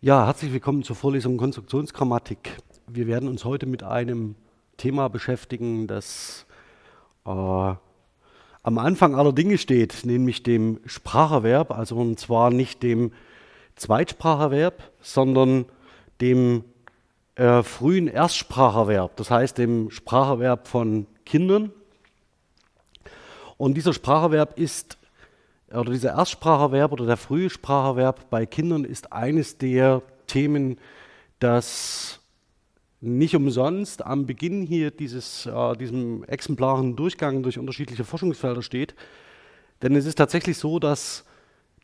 Ja, herzlich willkommen zur Vorlesung Konstruktionsgrammatik. Wir werden uns heute mit einem Thema beschäftigen, das äh, am Anfang aller Dinge steht, nämlich dem Spracherwerb, also und zwar nicht dem Zweitspracherverb, sondern dem äh, frühen Erstspracherverb, das heißt dem Spracherverb von Kindern. Und dieser Spracherverb ist oder dieser Erstspracherverb oder der frühe Spracherverb bei Kindern ist eines der Themen, das nicht umsonst am Beginn hier dieses, äh, diesem exemplaren Durchgang durch unterschiedliche Forschungsfelder steht. Denn es ist tatsächlich so, dass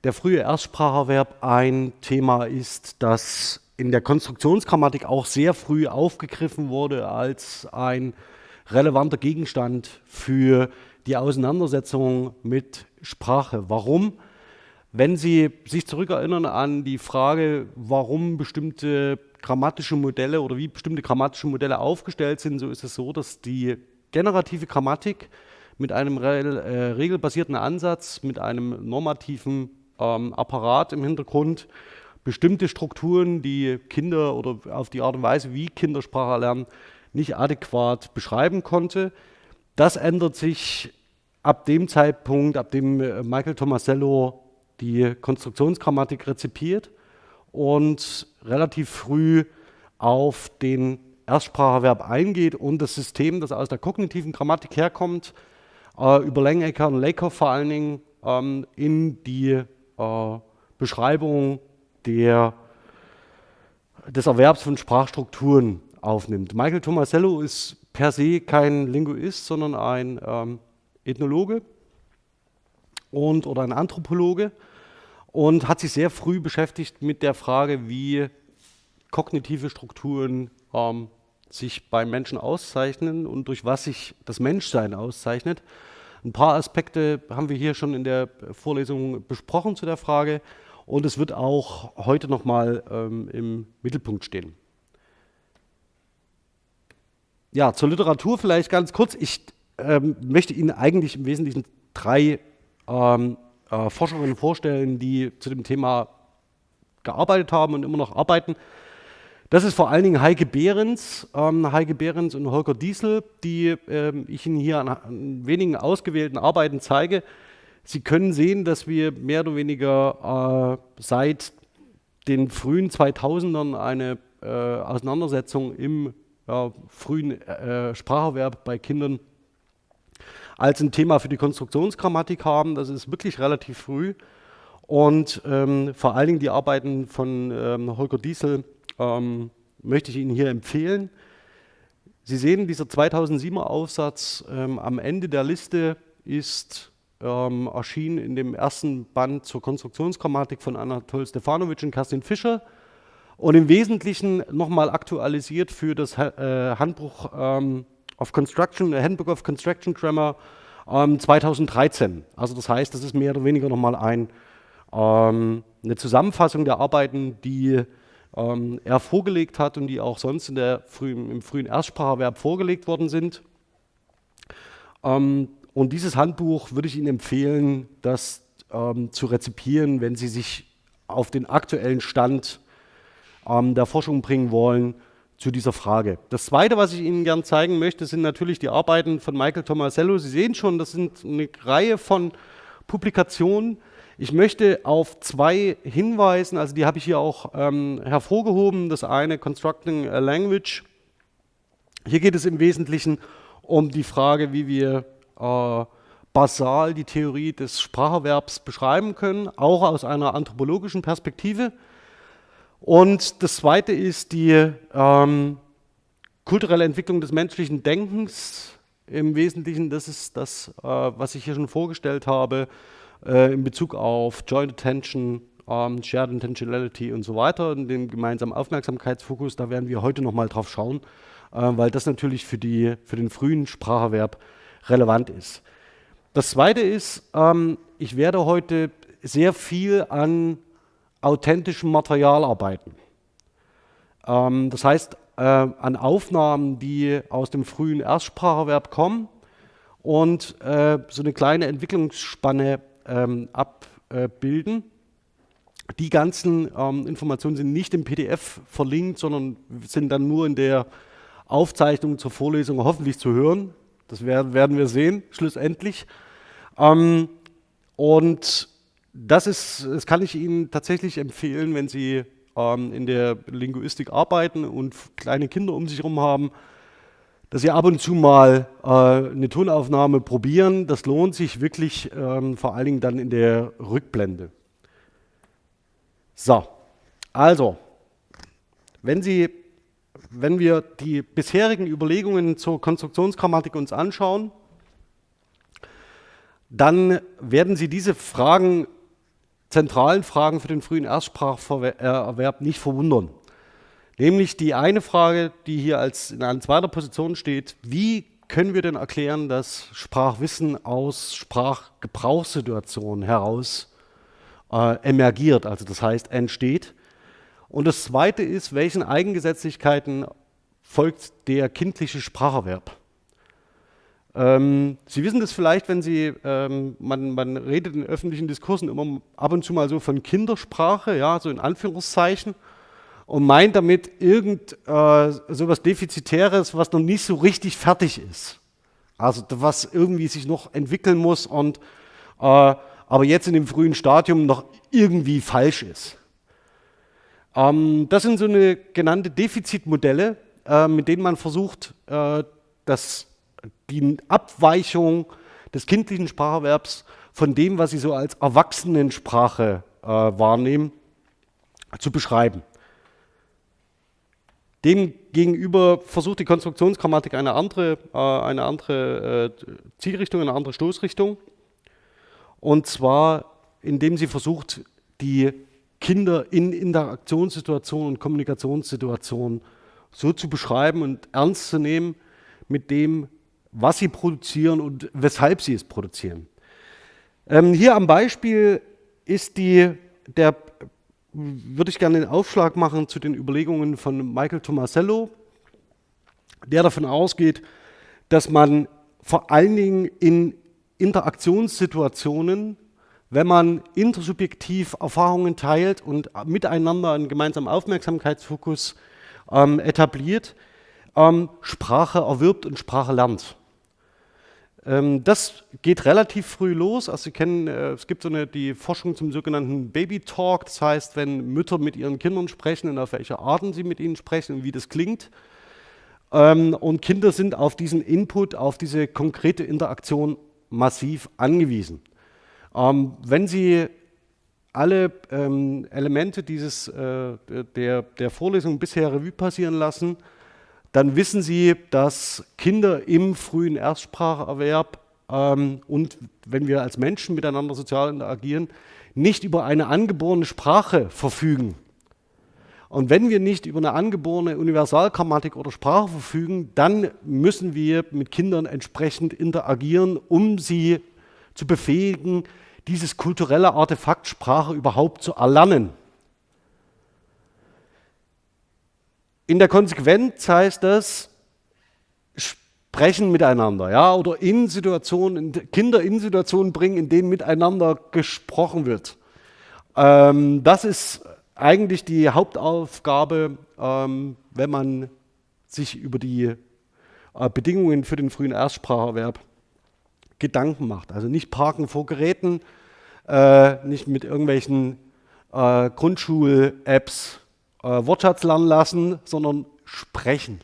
der frühe Erstspracherverb ein Thema ist, das in der Konstruktionsgrammatik auch sehr früh aufgegriffen wurde als ein relevanter Gegenstand für die Auseinandersetzung mit Sprache. Warum? Wenn Sie sich zurückerinnern an die Frage, warum bestimmte grammatische Modelle oder wie bestimmte grammatische Modelle aufgestellt sind, so ist es so, dass die generative Grammatik mit einem äh, regelbasierten Ansatz, mit einem normativen ähm, Apparat im Hintergrund bestimmte Strukturen, die Kinder oder auf die Art und Weise, wie Kinder Sprache lernen, nicht adäquat beschreiben konnte. Das ändert sich ab dem Zeitpunkt, ab dem äh, Michael Tomasello die Konstruktionsgrammatik rezipiert und relativ früh auf den Erstspracherverb eingeht und das System, das aus der kognitiven Grammatik herkommt, äh, über Lengecker und Lakoff vor allen Dingen ähm, in die äh, Beschreibung der, des Erwerbs von Sprachstrukturen aufnimmt. Michael Tomasello ist per se kein Linguist, sondern ein ähm, Ethnologe und, oder ein Anthropologe und hat sich sehr früh beschäftigt mit der Frage, wie kognitive Strukturen ähm, sich beim Menschen auszeichnen und durch was sich das Menschsein auszeichnet. Ein paar Aspekte haben wir hier schon in der Vorlesung besprochen zu der Frage und es wird auch heute nochmal ähm, im Mittelpunkt stehen. Ja, zur Literatur vielleicht ganz kurz. Ich ähm, möchte Ihnen eigentlich im Wesentlichen drei ähm, äh, Forscherinnen vorstellen, die zu dem Thema gearbeitet haben und immer noch arbeiten. Das ist vor allen Dingen Heike Behrens, ähm, Heike Behrens und Holger Diesel, die ähm, ich Ihnen hier an, an, wenigen ausgewählten Arbeiten zeige. Sie können sehen, dass wir mehr oder weniger äh, seit den frühen 2000ern eine äh, Auseinandersetzung im ja, frühen äh, Spracherwerb bei Kindern als ein Thema für die Konstruktionsgrammatik haben. Das ist wirklich relativ früh. Und ähm, vor allen Dingen die Arbeiten von ähm, Holger Diesel ähm, möchte ich Ihnen hier empfehlen. Sie sehen, dieser 2007er Aufsatz ähm, am Ende der Liste ist ähm, erschienen in dem ersten Band zur Konstruktionsgrammatik von Anatol Stefanovic und Kerstin Fischer und im Wesentlichen nochmal aktualisiert für das äh, Handbuch ähm, of Construction, äh, Handbook of Construction Grammar ähm, 2013. Also das heißt, das ist mehr oder weniger nochmal ein, ähm, eine Zusammenfassung der Arbeiten, die ähm, er vorgelegt hat und die auch sonst in der frühen, im frühen Erstspracherverb vorgelegt worden sind. Ähm, und dieses Handbuch würde ich Ihnen empfehlen, das ähm, zu rezipieren, wenn Sie sich auf den aktuellen Stand ähm, der Forschung bringen wollen zu dieser Frage. Das Zweite, was ich Ihnen gerne zeigen möchte, sind natürlich die Arbeiten von Michael Tomasello. Sie sehen schon, das sind eine Reihe von Publikationen. Ich möchte auf zwei hinweisen, also die habe ich hier auch ähm, hervorgehoben. Das eine, Constructing a Language. Hier geht es im Wesentlichen um die Frage, wie wir äh, basal die Theorie des Spracherwerbs beschreiben können, auch aus einer anthropologischen Perspektive. Und das Zweite ist die ähm, kulturelle Entwicklung des menschlichen Denkens. Im Wesentlichen, das ist das, äh, was ich hier schon vorgestellt habe, äh, in Bezug auf Joint Attention, ähm, Shared Intentionality und so weiter, und den gemeinsamen Aufmerksamkeitsfokus. Da werden wir heute nochmal drauf schauen, äh, weil das natürlich für, die, für den frühen Spracherwerb relevant ist. Das Zweite ist, ähm, ich werde heute sehr viel an authentischem Material arbeiten. Ähm, das heißt, äh, an Aufnahmen, die aus dem frühen Erstspracherverb kommen und äh, so eine kleine Entwicklungsspanne ähm, abbilden. Die ganzen ähm, Informationen sind nicht im PDF verlinkt, sondern sind dann nur in der Aufzeichnung zur Vorlesung hoffentlich zu hören. Das werden wir sehen, schlussendlich. Ähm, und das, ist, das kann ich Ihnen tatsächlich empfehlen, wenn Sie ähm, in der Linguistik arbeiten und kleine Kinder um sich herum haben, dass Sie ab und zu mal äh, eine Tonaufnahme probieren. Das lohnt sich wirklich, ähm, vor allen Dingen dann in der Rückblende. So, also, wenn, Sie, wenn wir die bisherigen Überlegungen zur Konstruktionsgrammatik uns anschauen, dann werden Sie diese Fragen, zentralen Fragen für den frühen Erstspracherwerb nicht verwundern. Nämlich die eine Frage, die hier als in einer zweiter Position steht, wie können wir denn erklären, dass Sprachwissen aus Sprachgebrauchssituationen heraus äh, emergiert, also das heißt entsteht. Und das Zweite ist, welchen Eigengesetzlichkeiten folgt der kindliche Spracherwerb? Ähm, Sie wissen das vielleicht, wenn Sie, ähm, man, man, redet in öffentlichen Diskursen immer ab und zu mal so von Kindersprache, ja, so in Anführungszeichen, und meint damit irgend äh, sowas Defizitäres, was noch nicht so richtig fertig ist. Also was irgendwie sich noch entwickeln muss und äh, aber jetzt in dem frühen Stadium noch irgendwie falsch ist. Ähm, das sind so eine genannte Defizitmodelle, äh, mit denen man versucht, äh, das, die Abweichung des kindlichen Spracherwerbs von dem, was sie so als Erwachsenensprache äh, wahrnehmen, zu beschreiben. Demgegenüber versucht die Konstruktionsgrammatik eine andere, äh, eine andere äh, Zielrichtung, eine andere Stoßrichtung. Und zwar, indem sie versucht, die Kinder in Interaktionssituationen und Kommunikationssituationen so zu beschreiben und ernst zu nehmen mit dem, was sie produzieren und weshalb sie es produzieren. Ähm, hier am Beispiel ist die, der, würde ich gerne den Aufschlag machen zu den Überlegungen von Michael Tomasello, der davon ausgeht, dass man vor allen Dingen in Interaktionssituationen, wenn man intersubjektiv Erfahrungen teilt und miteinander einen gemeinsamen Aufmerksamkeitsfokus ähm, etabliert, ähm, Sprache erwirbt und Sprache lernt. Ähm, das geht relativ früh los. Also Sie kennen, äh, es gibt so eine, die Forschung zum sogenannten Baby Talk. Das heißt, wenn Mütter mit ihren Kindern sprechen und auf welche Arten sie mit ihnen sprechen und wie das klingt. Ähm, und Kinder sind auf diesen Input, auf diese konkrete Interaktion massiv angewiesen. Ähm, wenn Sie alle Elemente dieses, äh, der, der Vorlesung bisher Revue passieren lassen, dann wissen Sie, dass Kinder im frühen Erstspracherwerb ähm, und wenn wir als Menschen miteinander sozial interagieren, nicht über eine angeborene Sprache verfügen. Und wenn wir nicht über eine angeborene Universalgrammatik oder Sprache verfügen, dann müssen wir mit Kindern entsprechend interagieren, um sie zu befähigen, dieses kulturelle Artefakt Sprache überhaupt zu erlernen. In der Konsequenz heißt das, sprechen miteinander, ja, oder in Situationen, Kinder in Situationen bringen, in denen miteinander gesprochen wird. Ähm, das ist eigentlich die Hauptaufgabe, ähm, wenn man sich über die äh, Bedingungen für den frühen Erstspracherwerb Gedanken macht. Also nicht parken vor Geräten, äh, nicht mit irgendwelchen äh, Grundschul-Apps äh, Wortschatz lernen lassen, sondern sprechen.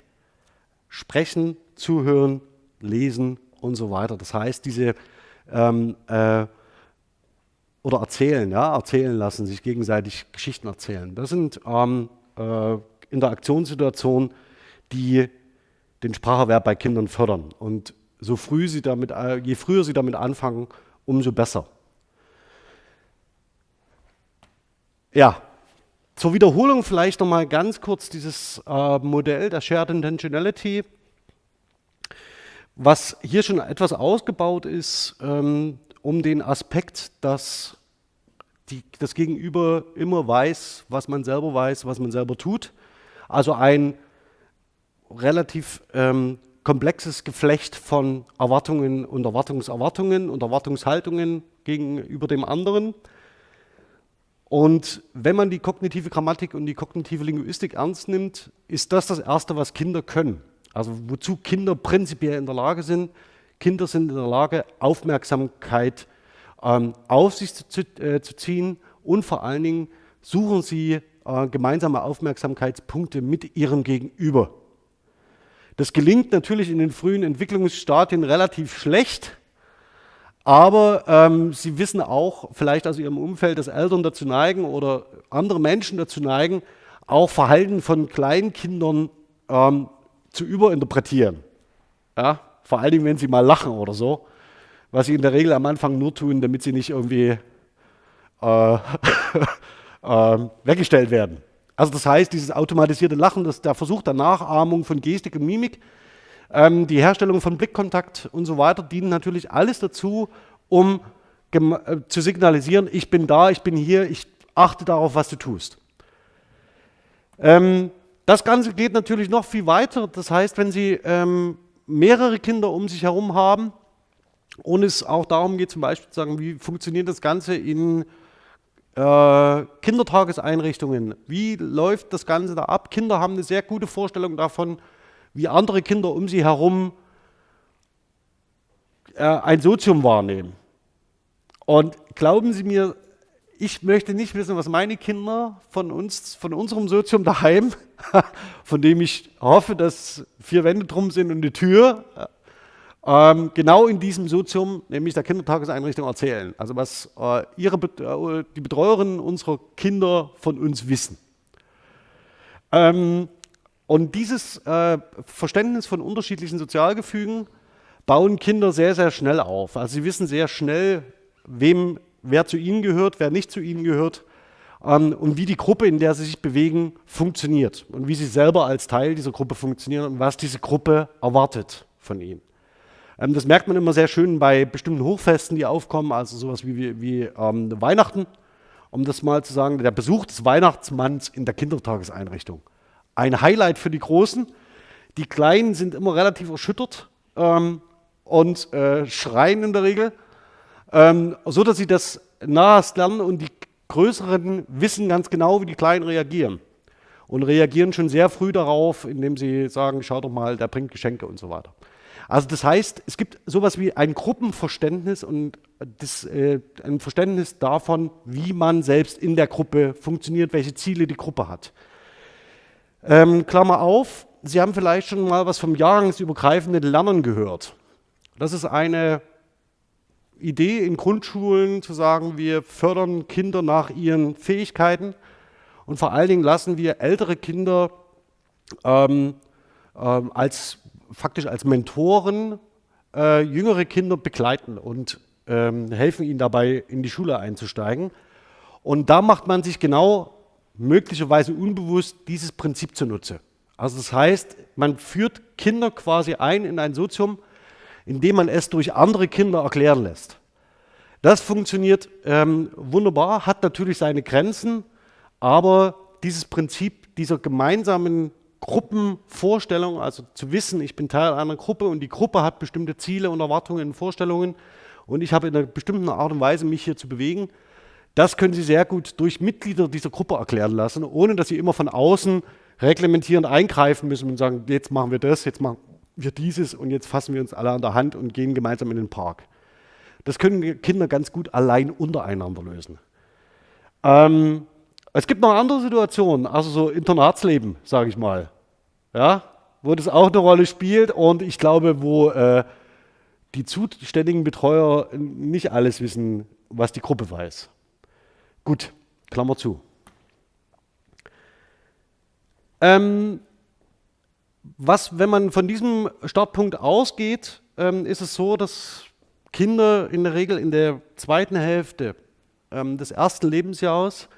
Sprechen, zuhören, lesen und so weiter. Das heißt, diese ähm, äh, oder erzählen, ja, erzählen lassen, sich gegenseitig Geschichten erzählen. Das sind ähm, äh, Interaktionssituationen, die den Spracherwerb bei Kindern fördern. Und so früh sie damit, äh, je früher sie damit anfangen, umso besser. Ja, zur Wiederholung vielleicht nochmal ganz kurz dieses äh, Modell der Shared Intentionality, was hier schon etwas ausgebaut ist, ähm, um den Aspekt, dass die, das Gegenüber immer weiß, was man selber weiß, was man selber tut. Also ein relativ ähm, komplexes Geflecht von Erwartungen und Erwartungserwartungen und Erwartungshaltungen gegenüber dem anderen. Und wenn man die kognitive Grammatik und die kognitive Linguistik ernst nimmt, ist das das Erste, was Kinder können. Also wozu Kinder prinzipiell in der Lage sind. Kinder sind in der Lage, Aufmerksamkeit ähm, auf sich zu, äh, zu, ziehen und vor allen Dingen suchen sie äh, gemeinsame Aufmerksamkeitspunkte mit ihrem Gegenüber. Das gelingt natürlich in den frühen Entwicklungsstadien relativ schlecht, aber ähm, sie wissen auch, vielleicht aus ihrem Umfeld, dass Eltern dazu neigen oder andere Menschen dazu neigen, auch Verhalten von Kleinkindern ähm, zu überinterpretieren. Ja? Vor Dingen, wenn sie mal lachen oder so, was sie in der Regel am Anfang nur tun, damit sie nicht irgendwie äh, äh, weggestellt werden. Also das heißt, dieses automatisierte Lachen, das, der Versuch der Nachahmung von Gestik und Mimik, ähm, die Herstellung von Blickkontakt und so weiter dienen natürlich alles dazu, um äh, zu signalisieren, ich bin da, ich bin hier, ich achte darauf, was du tust. Ähm, das Ganze geht natürlich noch viel weiter. Das heißt, wenn Sie ähm, mehrere Kinder um sich herum haben und es auch darum geht, zum Beispiel zu sagen, wie funktioniert das Ganze in äh, Kindertageseinrichtungen, wie läuft das Ganze da ab? Kinder haben eine sehr gute Vorstellung davon, wie andere Kinder um sie herum äh, ein Sozium wahrnehmen. Und glauben Sie mir, ich möchte nicht wissen, was meine Kinder von uns, von unserem Sozium daheim, von dem ich hoffe, dass vier Wände drum sind und eine Tür, ähm, genau in diesem Sozium, nämlich der Kindertageseinrichtung, erzählen. Also was äh, ihre, äh, die Betreuerinnen unserer Kinder von uns wissen. Ähm, und dieses äh, Verständnis von unterschiedlichen Sozialgefügen bauen Kinder sehr, sehr schnell auf. Also sie wissen sehr schnell, wem, wer zu ihnen gehört, wer nicht zu ihnen gehört ähm, und wie die Gruppe, in der sie sich bewegen, funktioniert und wie sie selber als Teil dieser Gruppe funktionieren und was diese Gruppe erwartet von ihnen. Ähm, das merkt man immer sehr schön bei bestimmten Hochfesten, die aufkommen, also sowas wie, wie, wie ähm, Weihnachten, um das mal zu sagen, der Besuch des Weihnachtsmanns in der Kindertageseinrichtung ein Highlight für die Großen. Die Kleinen sind immer relativ erschüttert ähm, und äh, schreien in der Regel, ähm, so dass sie das nahest lernen und die Größeren wissen ganz genau, wie die Kleinen reagieren. Und reagieren schon sehr früh darauf, indem sie sagen, schau doch mal, der bringt Geschenke und so weiter. Also das heißt, es gibt sowas wie ein Gruppenverständnis und das, äh, ein Verständnis davon, wie man selbst in der Gruppe funktioniert, welche Ziele die Gruppe hat. Ähm, Klammer auf, Sie haben vielleicht schon mal was vom jahrgangsübergreifenden Lernen gehört. Das ist eine Idee in Grundschulen zu sagen, wir fördern Kinder nach ihren Fähigkeiten und vor allen Dingen lassen wir ältere Kinder ähm, ähm, als, faktisch als Mentoren äh, jüngere Kinder begleiten und ähm, helfen ihnen dabei, in die Schule einzusteigen. Und da macht man sich genau möglicherweise unbewusst dieses Prinzip zunutze. Also das heißt, man führt Kinder quasi ein in ein Sozium, indem man es durch andere Kinder erklären lässt. Das funktioniert ähm, wunderbar, hat natürlich seine Grenzen, aber dieses Prinzip dieser gemeinsamen Gruppenvorstellung, also zu wissen, ich bin Teil einer Gruppe und die Gruppe hat bestimmte Ziele und Erwartungen und Vorstellungen und ich habe in einer bestimmten Art und Weise mich hier zu bewegen, das können Sie sehr gut durch Mitglieder dieser Gruppe erklären lassen, ohne dass Sie immer von außen reglementierend eingreifen müssen und sagen, jetzt machen wir das, jetzt machen wir dieses und jetzt fassen wir uns alle an der Hand und gehen gemeinsam in den Park. Das können Kinder ganz gut allein untereinander lösen. Ähm, es gibt noch andere Situationen, also so Internatsleben, sage ich mal, ja, wo das auch eine Rolle spielt und ich glaube, wo äh, die zuständigen Betreuer nicht alles wissen, was die Gruppe weiß. Gut, Klammer zu. Ähm, was, wenn man von diesem Startpunkt ausgeht, ähm, ist es so, dass Kinder in der Regel in der zweiten Hälfte ähm, des ersten Lebensjahres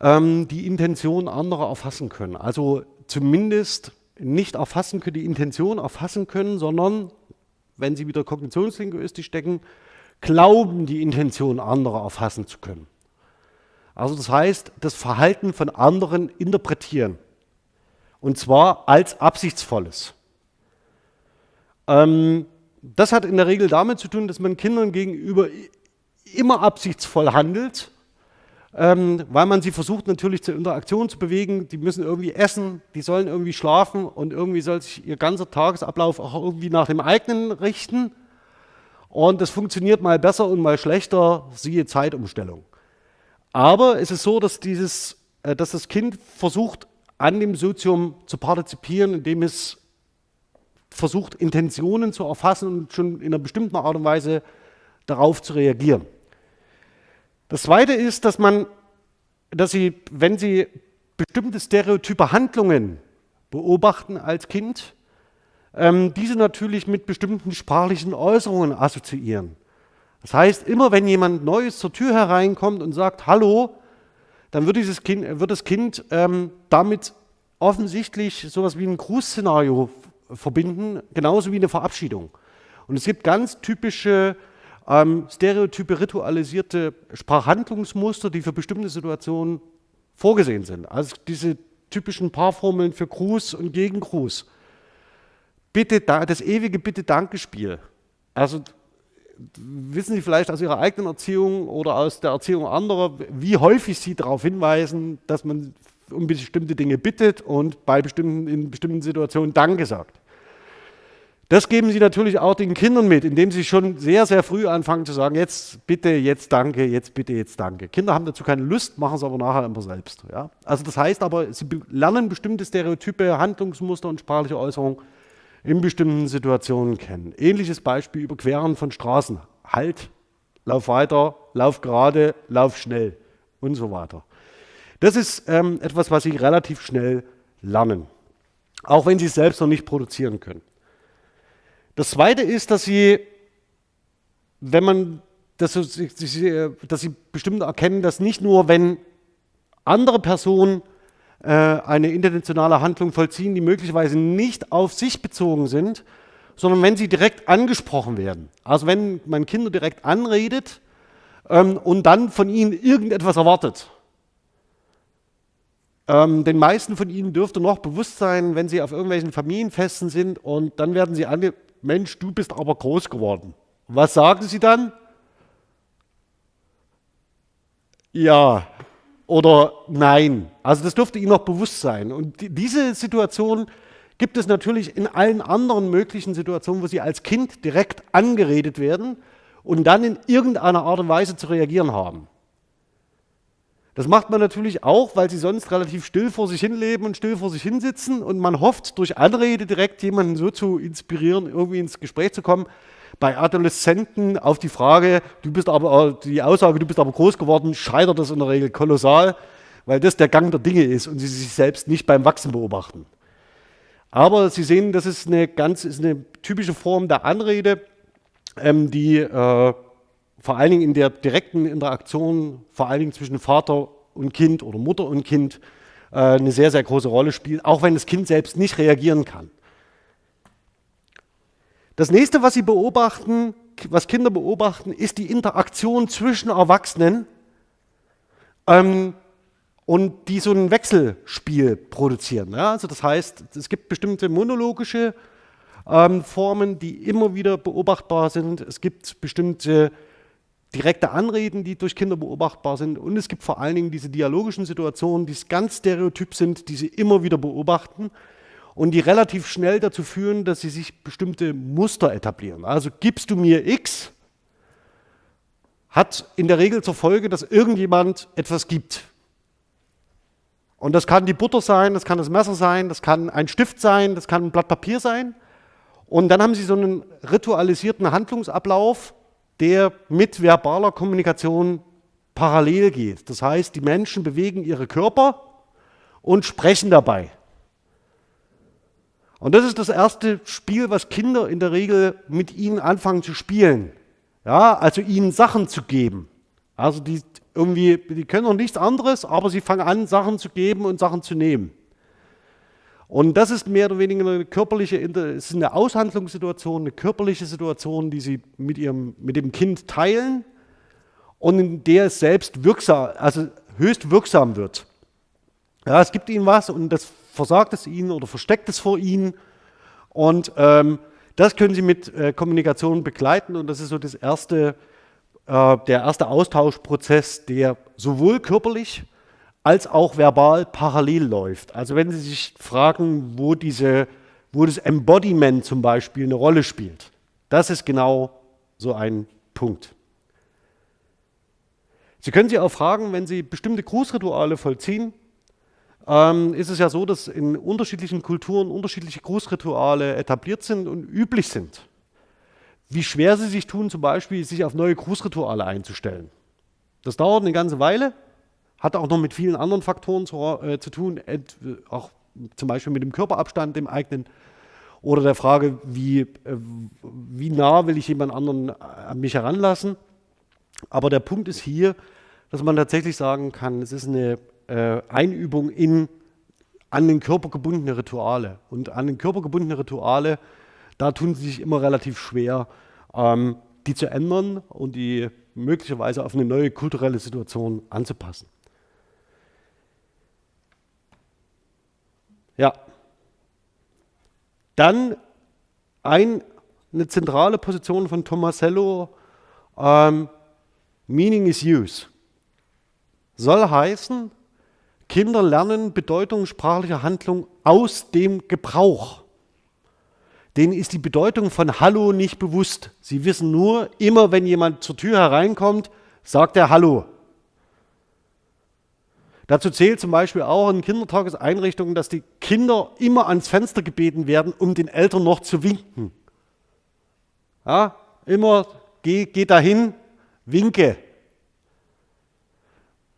ähm, die Intention anderer erfassen können. Also zumindest nicht erfassen können, die Intention erfassen können, sondern, wenn sie wieder kognitionslinguistisch stecken, glauben, die Intention anderer erfassen zu können. Also das heißt, das Verhalten von anderen interpretieren. Und zwar als absichtsvolles. Ähm, das hat in der Regel damit zu tun, dass man Kindern gegenüber immer absichtsvoll handelt, ähm, weil man sie versucht natürlich zur Interaktion zu bewegen. Die müssen irgendwie essen, die sollen irgendwie schlafen und irgendwie soll sich ihr ganzer Tagesablauf auch irgendwie nach dem eigenen richten. Und das funktioniert mal besser und mal schlechter, siehe Zeitumstellung. Aber es ist so, dass, dieses, äh, dass das Kind versucht, an dem Sozium zu partizipieren, indem es versucht, Intentionen zu erfassen und schon in einer bestimmten Art und Weise darauf zu reagieren. Das Zweite ist, dass man, dass Sie, wenn Sie bestimmte stereotype Handlungen beobachten als Kind, ähm, diese natürlich mit bestimmten sprachlichen Äußerungen assoziieren. Das heißt, immer wenn jemand Neues zur Tür hereinkommt und sagt Hallo, dann wird, dieses kind, wird das Kind ähm, damit offensichtlich sowas wie ein Grußszenario verbinden, genauso wie eine Verabschiedung. Und es gibt ganz typische ähm, Stereotype ritualisierte Sprachhandlungsmuster, die für bestimmte Situationen vorgesehen sind. Also diese typischen Paarformeln für Gruß und Gegengruß. Bitte, das ewige Bitte-Danke-Spiel. Also wissen Sie vielleicht aus Ihrer eigenen Erziehung oder aus der Erziehung anderer, wie häufig Sie darauf hinweisen, dass man um bestimmte Dinge bittet und bei bestimmten, in bestimmten Situationen Danke sagt. Das geben Sie natürlich auch den Kindern mit, indem Sie schon sehr, sehr früh anfangen zu sagen, jetzt bitte, jetzt danke, jetzt bitte, jetzt danke. Kinder haben dazu keine Lust, machen es aber nachher immer selbst. Ja? Also das heißt aber, sie lernen bestimmte Stereotype, Handlungsmuster und sprachliche Äußerungen in bestimmten Situationen kennen. Ähnliches Beispiel Überqueren von Straßen. Halt, lauf weiter, lauf gerade, lauf schnell und so weiter. Das ist ähm, etwas, was Sie relativ schnell lernen, auch wenn Sie es selbst noch nicht produzieren können. Das Zweite ist, dass sie, wenn man, dass sie, dass sie bestimmt erkennen, dass nicht nur, wenn andere Personen äh, eine intentionale Handlung vollziehen, die möglicherweise nicht auf sich bezogen sind, sondern wenn sie direkt angesprochen werden. Also wenn man Kinder direkt anredet ähm, und dann von ihnen irgendetwas erwartet. Ähm, den meisten von ihnen dürfte noch bewusst sein, wenn sie auf irgendwelchen Familienfesten sind und dann werden sie ange Mensch, du bist aber groß geworden. Was sagen sie dann? Ja oder nein. Also das dürfte ihnen noch bewusst sein. Und die, diese Situation gibt es natürlich in allen anderen möglichen Situationen, wo sie als Kind direkt angeredet werden und dann in irgendeiner Art und Weise zu reagieren haben. Das macht man natürlich auch, weil sie sonst relativ still vor sich hin leben und still vor sich hinsitzen und man hofft, durch Anrede direkt jemanden so zu inspirieren, irgendwie ins Gespräch zu kommen. Bei Adoleszenten auf die Frage, du bist aber, die Aussage, du bist aber groß geworden, scheitert das in der Regel kolossal, weil das der Gang der Dinge ist und sie sich selbst nicht beim Wachsen beobachten. Aber Sie sehen, das ist eine ganz, ist eine typische Form der Anrede, ähm, die äh, vor allen Dingen in der direkten Interaktion, vor allen Dingen zwischen Vater und Kind oder Mutter und Kind, äh, eine sehr, sehr große Rolle spielt, auch wenn das Kind selbst nicht reagieren kann. Das nächste, was Sie beobachten, was Kinder beobachten, ist die Interaktion zwischen Erwachsenen ähm, und die so ein Wechselspiel produzieren. Ja? Also das heißt, es gibt bestimmte monologische ähm, Formen, die immer wieder beobachtbar sind. Es gibt bestimmte direkte Anreden, die durch Kinder beobachtbar sind. Und es gibt vor allen Dingen diese dialogischen Situationen, die ganz stereotyp sind, die sie immer wieder beobachten und die relativ schnell dazu führen, dass sie sich bestimmte Muster etablieren. Also gibst du mir X, hat in der Regel zur Folge, dass irgendjemand etwas gibt. Und das kann die Butter sein, das kann das Messer sein, das kann ein Stift sein, das kann ein Blatt Papier sein. Und dann haben sie so einen ritualisierten Handlungsablauf, der mit verbaler Kommunikation parallel geht. Das heißt, die Menschen bewegen ihre Körper und sprechen dabei. Und das ist das erste Spiel, was Kinder in der Regel mit ihnen anfangen zu spielen. Ja, also ihnen Sachen zu geben. Also die irgendwie, die können noch nichts anderes, aber sie fangen an, Sachen zu geben und Sachen zu nehmen. Und das ist mehr oder weniger eine körperliche, es ist eine Aushandlungssituation, eine körperliche Situation, die sie mit, ihrem, mit dem Kind teilen und in der es selbst wirksam, also höchst wirksam wird. Ja, es gibt ihnen was und das versagt es ihnen oder versteckt es vor ihnen. Und ähm, das können sie mit äh, Kommunikation begleiten und das ist so das erste äh, der erste Austauschprozess, der sowohl körperlich als auch verbal parallel läuft. Also wenn Sie sich fragen, wo, diese, wo das Embodiment zum Beispiel eine Rolle spielt, das ist genau so ein Punkt. Sie können sich auch fragen, wenn Sie bestimmte Grußrituale vollziehen, ähm, ist es ja so, dass in unterschiedlichen Kulturen unterschiedliche Grußrituale etabliert sind und üblich sind. Wie schwer sie sich tun, zum Beispiel sich auf neue Grußrituale einzustellen. Das dauert eine ganze Weile, hat auch noch mit vielen anderen Faktoren zu, äh, zu tun, auch zum Beispiel mit dem Körperabstand, dem eigenen, oder der Frage, wie, äh, wie nah will ich jemand anderen an mich heranlassen. Aber der Punkt ist hier, dass man tatsächlich sagen kann, es ist eine äh, Einübung in an den Körper gebundene Rituale. Und an den Körper gebundene Rituale, da tun sie sich immer relativ schwer, ähm, die zu ändern und die möglicherweise auf eine neue kulturelle Situation anzupassen. Ja. Dann ein, eine zentrale Position von Tomasello, ähm, Meaning is Use. Soll heißen, Kinder lernen Bedeutung sprachlicher Handlung aus dem Gebrauch. Denen ist die Bedeutung von Hallo nicht bewusst. Sie wissen nur, immer wenn jemand zur Tür hereinkommt, sagt er Hallo. Dazu zählt zum Beispiel auch in Kindertageseinrichtungen, dass die Kinder immer ans Fenster gebeten werden, um den Eltern noch zu winken. Ja, immer geh, geh dahin, winke.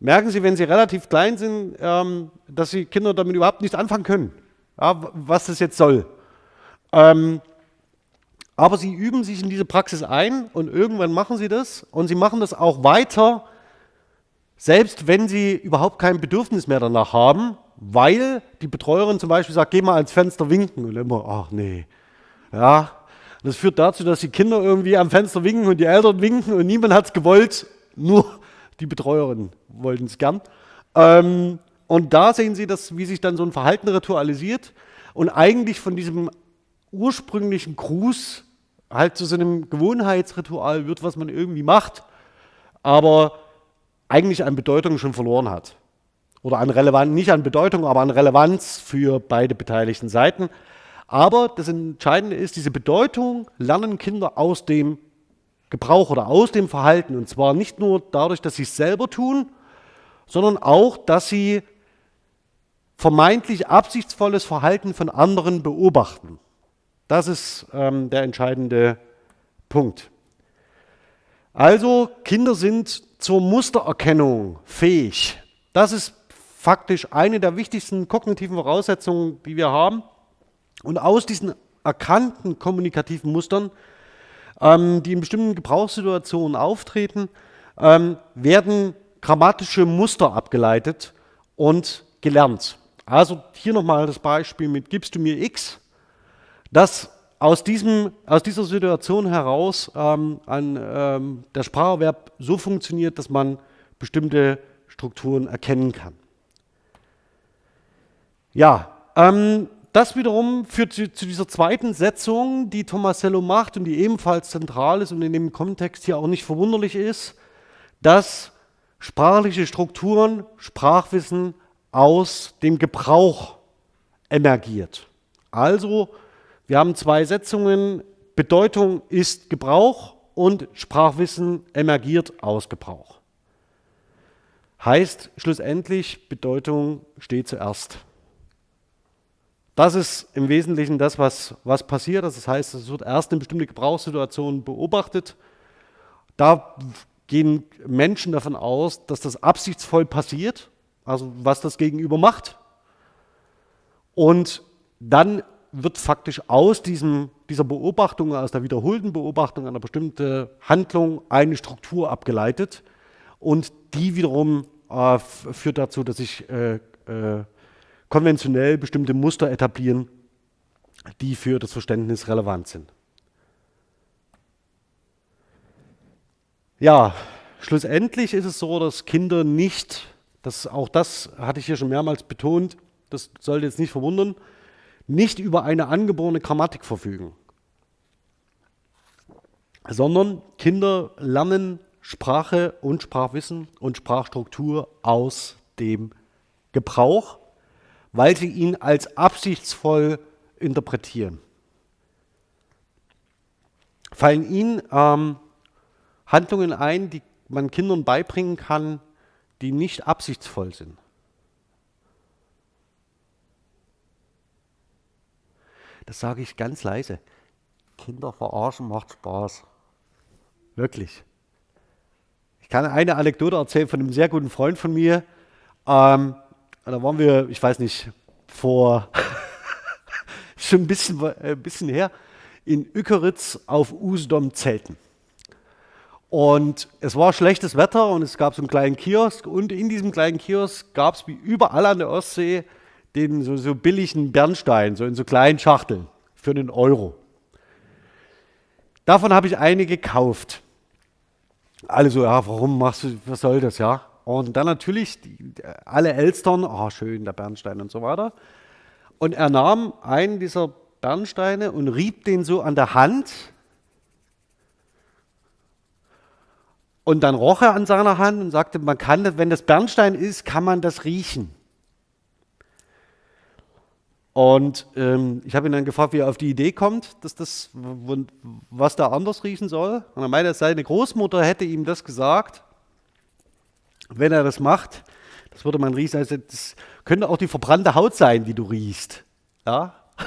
Merken Sie, wenn Sie relativ klein sind, ähm, dass die Kinder damit überhaupt nichts anfangen können, ja, was das jetzt soll. Ähm, aber sie üben sich in diese Praxis ein und irgendwann machen sie das und sie machen das auch weiter, selbst wenn sie überhaupt kein Bedürfnis mehr danach haben, weil die Betreuerin zum Beispiel sagt, geh mal ans Fenster winken und immer, ach nee. Ja, das führt dazu, dass die Kinder irgendwie am Fenster winken und die Eltern winken und niemand hat es gewollt, nur die Betreuerin wollten es gern. Ähm, und da sehen Sie, dass, wie sich dann so ein Verhalten ritualisiert und eigentlich von diesem ursprünglichen Gruß halt zu so einem Gewohnheitsritual wird, was man irgendwie macht, aber eigentlich an Bedeutung schon verloren hat. Oder an Relevanz, nicht an Bedeutung, aber an Relevanz für beide beteiligten Seiten. Aber das Entscheidende ist, diese Bedeutung lernen Kinder aus dem Gebrauch oder aus dem Verhalten. Und zwar nicht nur dadurch, dass sie es selber tun, sondern auch, dass sie vermeintlich absichtsvolles Verhalten von anderen beobachten. Das ist ähm, der entscheidende Punkt. Also Kinder sind zur Mustererkennung fähig. Das ist faktisch eine der wichtigsten kognitiven Voraussetzungen, die wir haben. Und aus diesen erkannten kommunikativen Mustern ähm, die in bestimmten Gebrauchssituationen auftreten, ähm, werden grammatische Muster abgeleitet und gelernt. Also hier nochmal das Beispiel mit gibst du mir x, dass aus, diesem, aus dieser Situation heraus ähm, ein, ähm, der Spracherwerb so funktioniert, dass man bestimmte Strukturen erkennen kann. Ja, ähm, das wiederum führt zu, zu, dieser zweiten Setzung, die Tomasello macht und die ebenfalls zentral ist und in dem Kontext hier auch nicht verwunderlich ist, dass sprachliche Strukturen, Sprachwissen aus dem Gebrauch emergiert. Also, wir haben zwei Setzungen, Bedeutung ist Gebrauch und Sprachwissen emergiert aus Gebrauch. Heißt schlussendlich, Bedeutung steht zuerst. Das ist im Wesentlichen das, was, was passiert. Das heißt, es wird erst in bestimmte Gebrauchssituationen beobachtet. Da gehen Menschen davon aus, dass das absichtsvoll passiert, also was das Gegenüber macht. Und dann wird faktisch aus diesem, dieser Beobachtung, aus der wiederholten Beobachtung einer bestimmten Handlung eine Struktur abgeleitet. Und die wiederum äh, führt dazu, dass ich äh, äh, konventionell bestimmte Muster etablieren, die für das Verständnis relevant sind. Ja, schlussendlich ist es so, dass Kinder nicht, das, auch das hatte ich hier schon mehrmals betont, das sollte jetzt nicht verwundern, nicht über eine angeborene Grammatik verfügen, sondern Kinder lernen Sprache und Sprachwissen und Sprachstruktur aus dem Gebrauch, weil sie ihn als absichtsvoll interpretieren. Fallen Ihnen ähm, Handlungen ein, die man Kindern beibringen kann, die nicht absichtsvoll sind? Das sage ich ganz leise. Kinder verarschen macht Spaß. Wirklich. Ich kann eine Anekdote erzählen von einem sehr guten Freund von mir. Ähm, da waren wir, ich weiß nicht, vor schon ein bisschen, äh, ein bisschen her, in Ückeritz auf Usedom zelten. Und es war schlechtes Wetter und es gab so einen kleinen Kiosk und in diesem kleinen Kiosk gab es wie überall an der Ostsee den so, so billigen Bernstein, so in so kleinen Schachteln für einen Euro. Davon habe ich eine gekauft. Alle so, ja, warum machst du, was soll das, ja? Und dann natürlich die, alle Elstern, oh, schön, der Bernstein und so weiter. Und er nahm einen dieser Bernsteine und rieb den so an der Hand. Und dann roch er an seiner Hand und sagte, man kann, wenn das Bernstein ist, kann man das riechen. Und ähm, ich habe ihn dann gefragt, wie er auf die Idee kommt, dass das, was da anders riechen soll. Und er meinte, seine Großmutter hätte ihm das gesagt, wenn er das macht. Das würde man riechen, also das könnte auch die verbrannte Haut sein, die du riechst. Ja?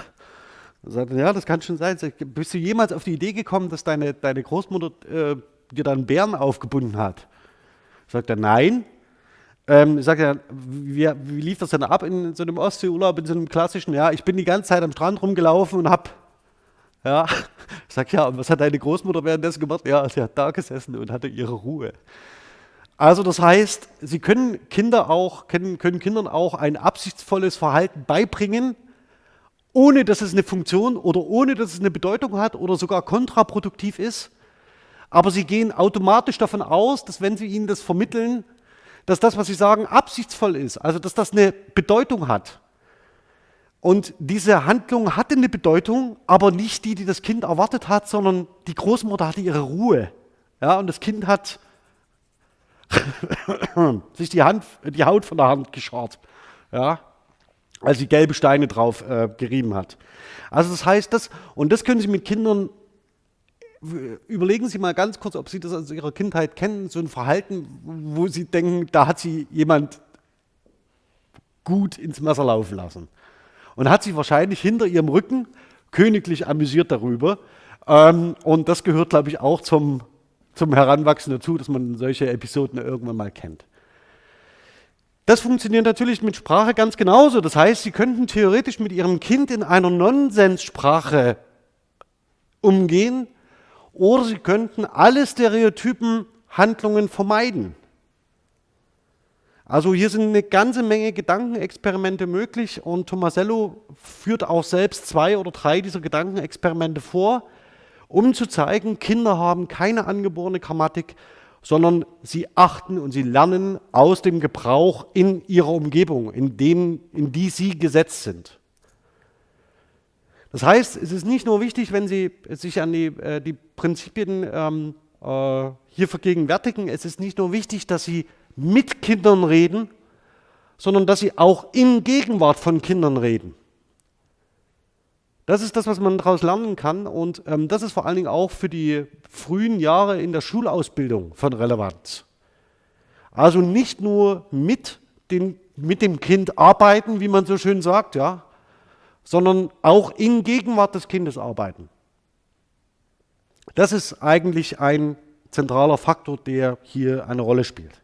Er sagte, ja, das kann schon sein. Bist du jemals auf die Idee gekommen, dass deine, deine Großmutter äh, dir dann Bären aufgebunden hat? Sagt er, nein. Ähm, sage ja, wie, wie, lief das denn ab in so einem Ostseeurlaub, in so einem klassischen? Ja, ich bin die ganze Zeit am Strand rumgelaufen und hab, ja, ich sage ja, und was hat deine Großmutter währenddessen gemacht? Ja, sie hat da gesessen und hatte ihre Ruhe. Also das heißt, sie können Kinder auch, können, können Kindern auch ein absichtsvolles Verhalten beibringen, ohne dass es eine Funktion oder ohne dass es eine Bedeutung hat oder sogar kontraproduktiv ist. Aber sie gehen automatisch davon aus, dass wenn sie ihnen das vermitteln, dass das, was sie sagen, absichtsvoll ist, also dass das eine Bedeutung hat. Und diese Handlung hatte eine Bedeutung, aber nicht die, die das Kind erwartet hat, sondern die Großmutter hatte ihre Ruhe. Ja, und das Kind hat sich die, Hand, die Haut von der Hand geschart, ja, als sie gelbe Steine drauf äh, gerieben hat. Also das heißt, das, und das können Sie mit Kindern überlegen Sie mal ganz kurz, ob Sie das aus Ihrer Kindheit kennen, so ein Verhalten, wo Sie denken, da hat Sie jemand gut ins Messer laufen lassen. Und hat sich wahrscheinlich hinter Ihrem Rücken königlich amüsiert darüber. Ähm, und das gehört, glaube ich, auch zum, zum Heranwachsen dazu, dass man solche Episoden irgendwann mal kennt. Das funktioniert natürlich mit Sprache ganz genauso. Das heißt, Sie könnten theoretisch mit Ihrem Kind in einer Nonsenssprache umgehen, oder sie könnten alle Stereotypen Handlungen vermeiden. Also hier sind eine ganze Menge Gedankenexperimente möglich und Tomasello führt auch selbst zwei oder drei dieser Gedankenexperimente vor, um zu zeigen, Kinder haben keine angeborene Grammatik, sondern sie achten und sie lernen aus dem Gebrauch in ihrer Umgebung, in, dem, in die sie gesetzt sind. Das heißt, es ist nicht nur wichtig, wenn Sie sich an die, äh, die Prinzipien ähm, äh, hier vergegenwärtigen, es ist nicht nur wichtig, dass Sie mit Kindern reden, sondern dass Sie auch in Gegenwart von Kindern reden. Das ist das, was man daraus lernen kann und ähm, das ist vor allen Dingen auch für die frühen Jahre in der Schulausbildung von Relevanz. Also nicht nur mit, den, mit dem Kind arbeiten, wie man so schön sagt, ja, sondern auch in Gegenwart des Kindes arbeiten. Das ist eigentlich ein zentraler Faktor, der hier eine Rolle spielt.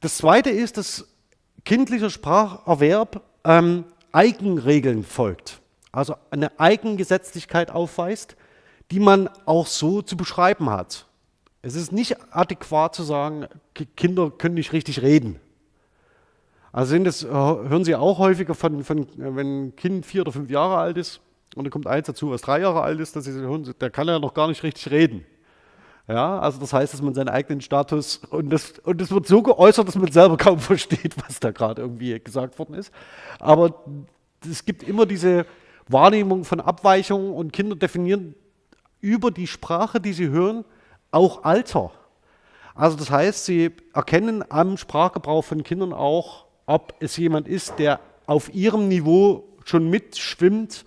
Das Zweite ist, dass kindlicher Spracherwerb ähm, Eigenregeln folgt, also eine Eigengesetzlichkeit aufweist, die man auch so zu beschreiben hat. Es ist nicht adäquat zu sagen, Kinder können nicht richtig reden. Also sind das, äh, hören Sie auch häufiger von, von, wenn ein Kind vier oder fünf Jahre alt ist und dann kommt eins dazu, was drei Jahre alt ist, dass Sie hören, der kann ja noch gar nicht richtig reden. Ja, also das heißt, dass man seinen eigenen Status und das, und das wird so geäußert, dass man selber kaum versteht, was da gerade irgendwie gesagt worden ist. Aber es gibt immer diese Wahrnehmung von Abweichungen und Kinder definieren über die Sprache, die sie hören, auch Alter. Also das heißt, sie erkennen am Sprachgebrauch von Kindern auch, ob es jemand ist, der auf ihrem Niveau schon mitschwimmt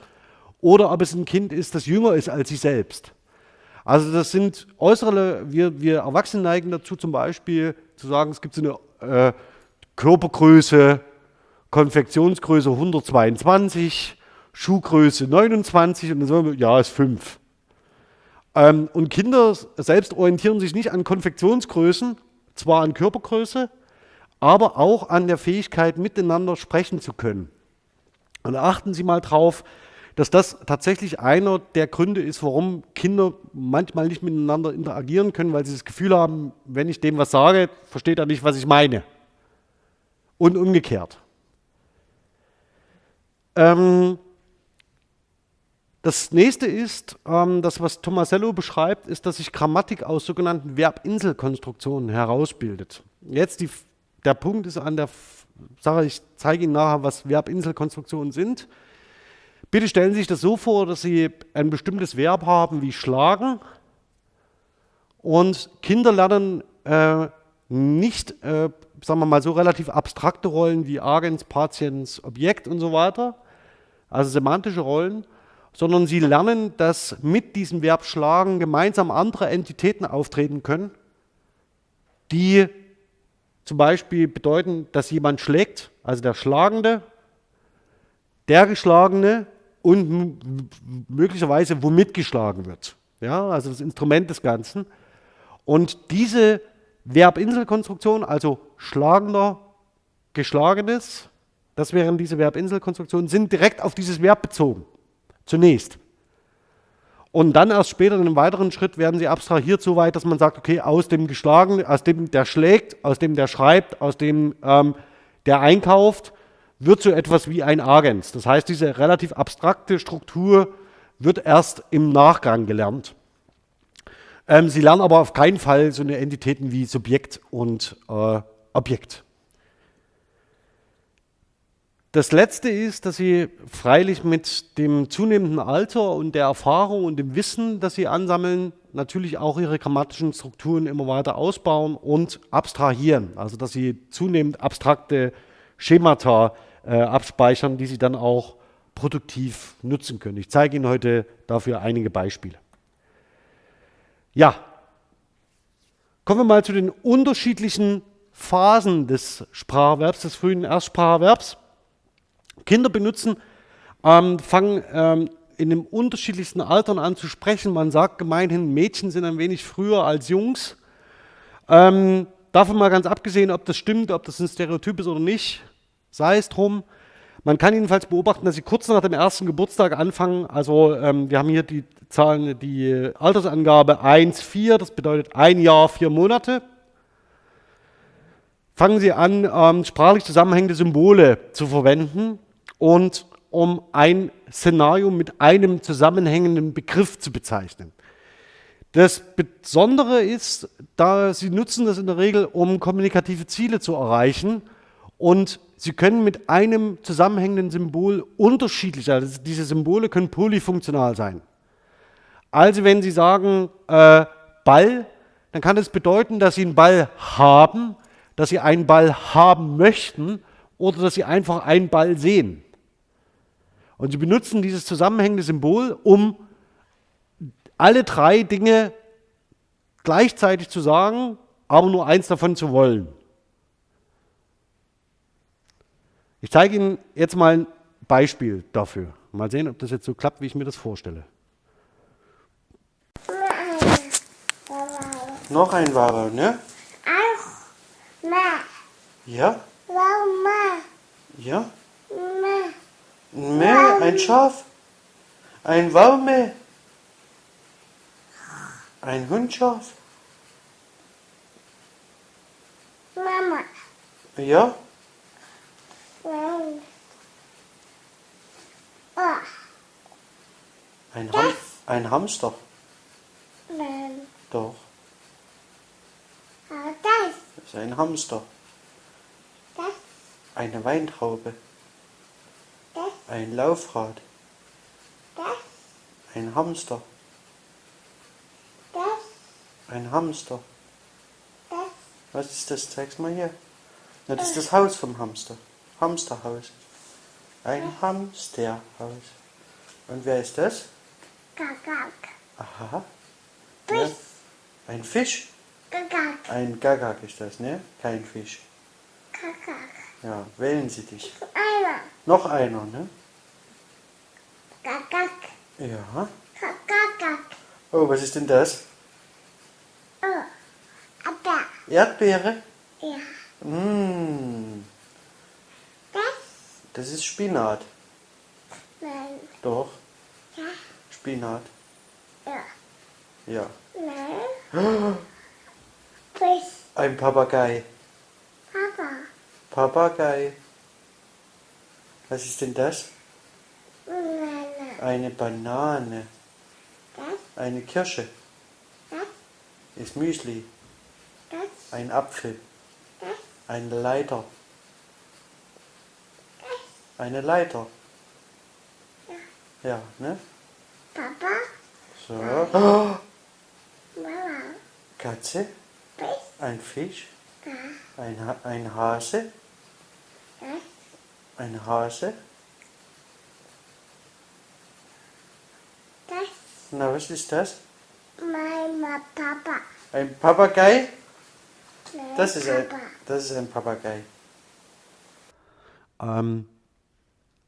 oder ob es ein Kind ist, das jünger ist als sie selbst. Also das sind äußere, wir, wir Erwachsene neigen dazu zum Beispiel zu sagen, es gibt so eine äh, Körpergröße, Konfektionsgröße 122, Schuhgröße 29 und dann sagen wir, ja, ist 5. Ähm, und Kinder selbst orientieren sich nicht an Konfektionsgrößen, zwar an Körpergröße, aber auch an der Fähigkeit, miteinander sprechen zu können. Und achten Sie mal drauf, dass das tatsächlich einer der Gründe ist, warum Kinder manchmal nicht miteinander interagieren können, weil sie das Gefühl haben, wenn ich dem was sage, versteht er nicht, was ich meine. Und umgekehrt. Ähm, das nächste ist, ähm, das was Tomasello beschreibt, ist, dass sich Grammatik aus sogenannten Verbinselkonstruktionen herausbildet. Jetzt die, der Punkt ist an der Sache, ich zeige Ihnen nachher, was Verbinselkonstruktionen sind. Bitte stellen Sie sich das so vor, dass Sie ein bestimmtes Verb haben wie schlagen und Kinder lernen äh, nicht, äh, sagen wir mal so, relativ abstrakte Rollen wie Agens, Patiens, Objekt und so weiter, also semantische Rollen, sondern sie lernen, dass mit diesem Verb schlagen gemeinsam andere Entitäten auftreten können, die zum Beispiel bedeuten, dass jemand schlägt, also der Schlagende, der Geschlagene und möglicherweise womit geschlagen wird. Ja, also das Instrument des Ganzen. Und diese Verbinselkonstruktion, also schlagender, geschlagenes, das wären diese Verbinselkonstruktionen, sind direkt auf dieses Verb bezogen. Zunächst. Und dann erst später in einem weiteren Schritt werden sie abstrahiert so weit, dass man sagt, okay, aus dem Geschlagenen, aus dem der schlägt, aus dem der schreibt, aus dem ähm, der einkauft, wird so etwas wie ein Agens. Das heißt, diese relativ abstrakte Struktur wird erst im Nachgang gelernt. Ähm, sie lernen aber auf keinen Fall so eine Entitäten wie Subjekt und äh, Objekt. Das Letzte ist, dass Sie freilich mit dem zunehmenden Alter und der Erfahrung und dem Wissen, das Sie ansammeln, natürlich auch Ihre grammatischen Strukturen immer weiter ausbauen und abstrahieren. Also dass Sie zunehmend abstrakte Schemata äh, abspeichern, die Sie dann auch produktiv nutzen können. Ich zeige Ihnen heute dafür einige Beispiele. Ja, kommen wir mal zu den unterschiedlichen Phasen des Spracherwerbs, des frühen Erstspracherwerbs. Kinder benutzen, ähm, fangen ähm, in den unterschiedlichsten Altern an zu sprechen. Man sagt gemeinhin, Mädchen sind ein wenig früher als Jungs. Ähm, davon mal ganz abgesehen, ob das stimmt, ob das ein Stereotyp ist oder nicht, sei es drum. Man kann jedenfalls beobachten, dass sie kurz nach dem ersten Geburtstag anfangen. Also ähm, wir haben hier die Zahlen, die Altersangabe 1, 4, das bedeutet ein Jahr, vier Monate. Fangen sie an, ähm, sprachlich zusammenhängende Symbole zu verwenden und um ein Szenario mit einem zusammenhängenden Begriff zu bezeichnen. Das Besondere ist, da Sie nutzen das in der Regel, um kommunikative Ziele zu erreichen und Sie können mit einem zusammenhängenden Symbol unterschiedlich, also diese Symbole können polyfunktional sein. Also wenn Sie sagen äh, Ball, dann kann das bedeuten, dass Sie einen Ball haben, dass Sie einen Ball haben möchten oder dass Sie einfach einen Ball sehen. Und sie benutzen dieses zusammenhängende Symbol, um alle drei Dinge gleichzeitig zu sagen, aber nur eins davon zu wollen. Ich zeige Ihnen jetzt mal ein Beispiel dafür. Mal sehen, ob das jetzt so klappt, wie ich mir das vorstelle. Noch ein Ware, ne? Auch. Ja? Ja? Ein Mäh, ein Schaf, ein Waume, ein Hundschaf. Mama. Ja? Oh. Ein, Ham ein Hamster. Nein. Doch. Das. Das ist ein Hamster. Das. Eine Weintraube. Ein Laufrad. Das. Ein Hamster. Das. Ein Hamster. Das Was ist das? Zeig's mal hier. Na, das ist das Haus vom Hamster. Hamsterhaus. Ein Hamsterhaus. Und wer ist das? Gagak. Aha. Ja. Ein Fisch? Gagak. Ein Gagak ist das, ne? Kein Fisch. Gagak. Ja, wählen Sie dich. Einer. Noch einer, ne? Gagak. Ja. Gagak. Oh, was ist denn das? Oh. Aber. Erdbeere? Ja. Mmh, Das? das ist Spinat. Nein. Doch, Ja. Spinat. Ja. Ja. Nein. Ein Papagei. Papa. Papagei. Was ist denn das? Nein. Eine Banane. Das? Eine Kirsche. Das? Ist Müsli. Das? Ein Apfel. Das? Eine Leiter. Eine Leiter. Ja, ne? Papa. So. Mama. Katze. Fisch. Ein Fisch. Da. Ein, ha ein Hase. Das? Ein Hase. Das? Na, was ist das? Mama. Papa. Ein Papagei? Nein. Das ist ein, das ist ein Papagei. Ähm,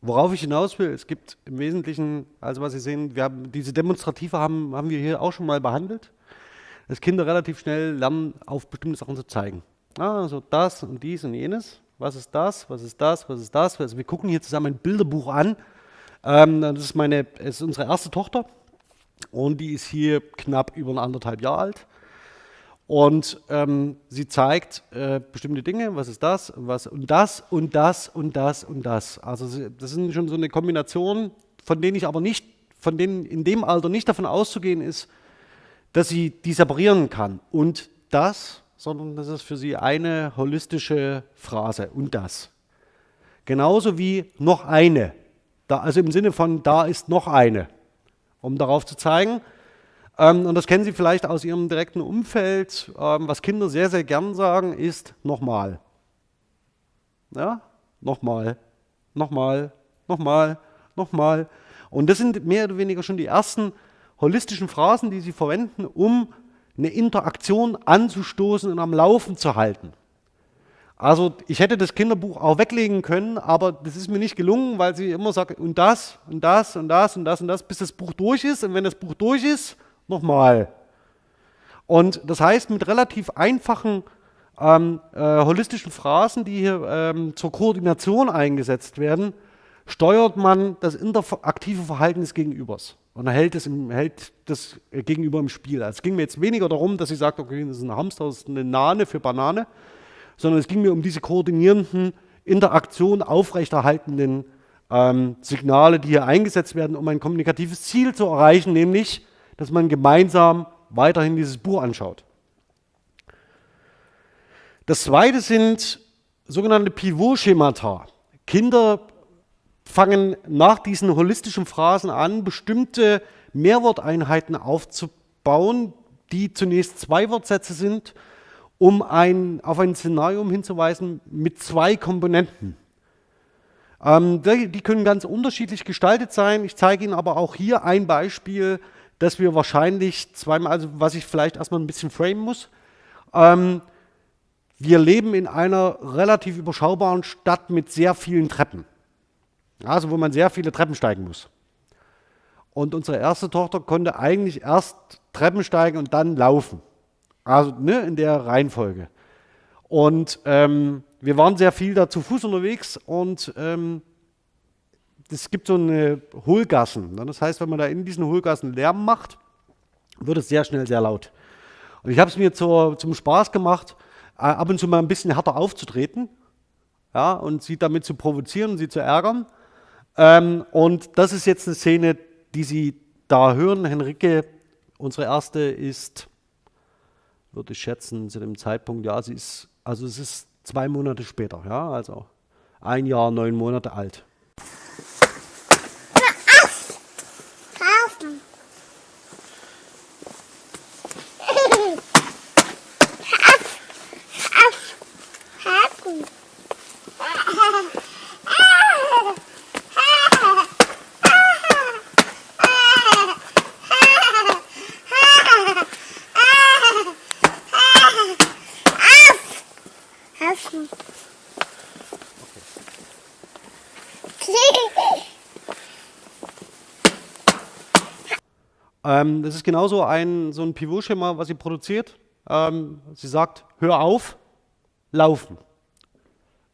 worauf ich hinaus will, es gibt im Wesentlichen, also was Sie sehen, wir haben diese Demonstrative haben, haben wir hier auch schon mal behandelt, dass Kinder relativ schnell lernen, auf bestimmte Sachen zu zeigen. Ah, Also das und dies und jenes. Was ist das? Was ist das? Was ist das? Also wir gucken hier zusammen ein Bilderbuch an. Ähm, das ist meine, es ist unsere erste Tochter und die ist hier knapp über anderthalb Jahre alt. Und ähm, sie zeigt äh, bestimmte Dinge, was ist das, was und das und das und das und das. Also das sind schon so eine Kombination, von denen ich aber nicht, von denen in dem Alter nicht davon auszugehen ist, dass sie die separieren kann. Und das, sondern das ist für sie eine holistische Phrase. Und das. Genauso wie noch eine. Da, also im Sinne von, da ist noch eine. Um darauf zu zeigen, ähm, und das kennen Sie vielleicht aus Ihrem direkten Umfeld. Ähm, was Kinder sehr, sehr gern sagen, ist nochmal. Ja, nochmal, nochmal, nochmal, nochmal. Und das sind mehr oder weniger schon die ersten holistischen Phrasen, die Sie verwenden, um eine Interaktion anzustoßen und am Laufen zu halten. Also ich hätte das Kinderbuch auch weglegen können, aber das ist mir nicht gelungen, weil sie immer sagt, und das, und das, und das, und das, und das, bis das Buch durch ist. Und wenn das Buch durch ist, nochmal. Und das heißt, mit relativ einfachen ähm, äh, holistischen Phrasen, die hier ähm, zur Koordination eingesetzt werden, steuert man das interaktive Verhalten des Gegenübers und hält das, im, hält das Gegenüber im Spiel. Also es ging mir jetzt weniger darum, dass sie sagt, okay, das ist ein Hamster, das ist eine Nane für Banane, sondern es ging mir um diese koordinierenden, Interaktion aufrechterhaltenden ähm, Signale, die hier eingesetzt werden, um ein kommunikatives Ziel zu erreichen, nämlich, dass man gemeinsam weiterhin dieses Buch anschaut. Das zweite sind sogenannte Pivot-Schemata. Kinder fangen nach diesen holistischen Phrasen an, bestimmte Mehrworteinheiten aufzubauen, die zunächst zwei Wortsätze sind, um ein, auf ein Szenario hinzuweisen mit zwei Komponenten. Ähm, die, die können ganz unterschiedlich gestaltet sein. Ich zeige Ihnen aber auch hier ein Beispiel, das wir wahrscheinlich zweimal, also was ich vielleicht erstmal ein bisschen framen muss. Ähm, wir leben in einer relativ überschaubaren Stadt mit sehr vielen Treppen. Also wo man sehr viele Treppen steigen muss. Und unsere erste Tochter konnte eigentlich erst Treppen steigen und dann laufen. Also ne, in der Reihenfolge. Und ähm, wir waren sehr viel da zu Fuß unterwegs und ähm, es gibt so eine Hohlgassen. Ne? Das heißt, wenn man da in diesen Hohlgassen Lärm macht, wird es sehr schnell sehr laut. Und ich habe es mir zur, zum Spaß gemacht, äh, ab und zu mal ein bisschen härter aufzutreten ja, und sie damit zu provozieren sie zu ärgern. Ähm, und das ist jetzt eine Szene, die Sie da hören. Henrike, unsere erste, ist, würde ich schätzen, zu dem Zeitpunkt, ja, sie ist, also es ist zwei Monate später, ja, also ein Jahr, neun Monate alt. Ähm, das ist genauso ein, so ein Pivot-Schema, was sie produziert. Ähm, sie sagt, hör auf, laufen.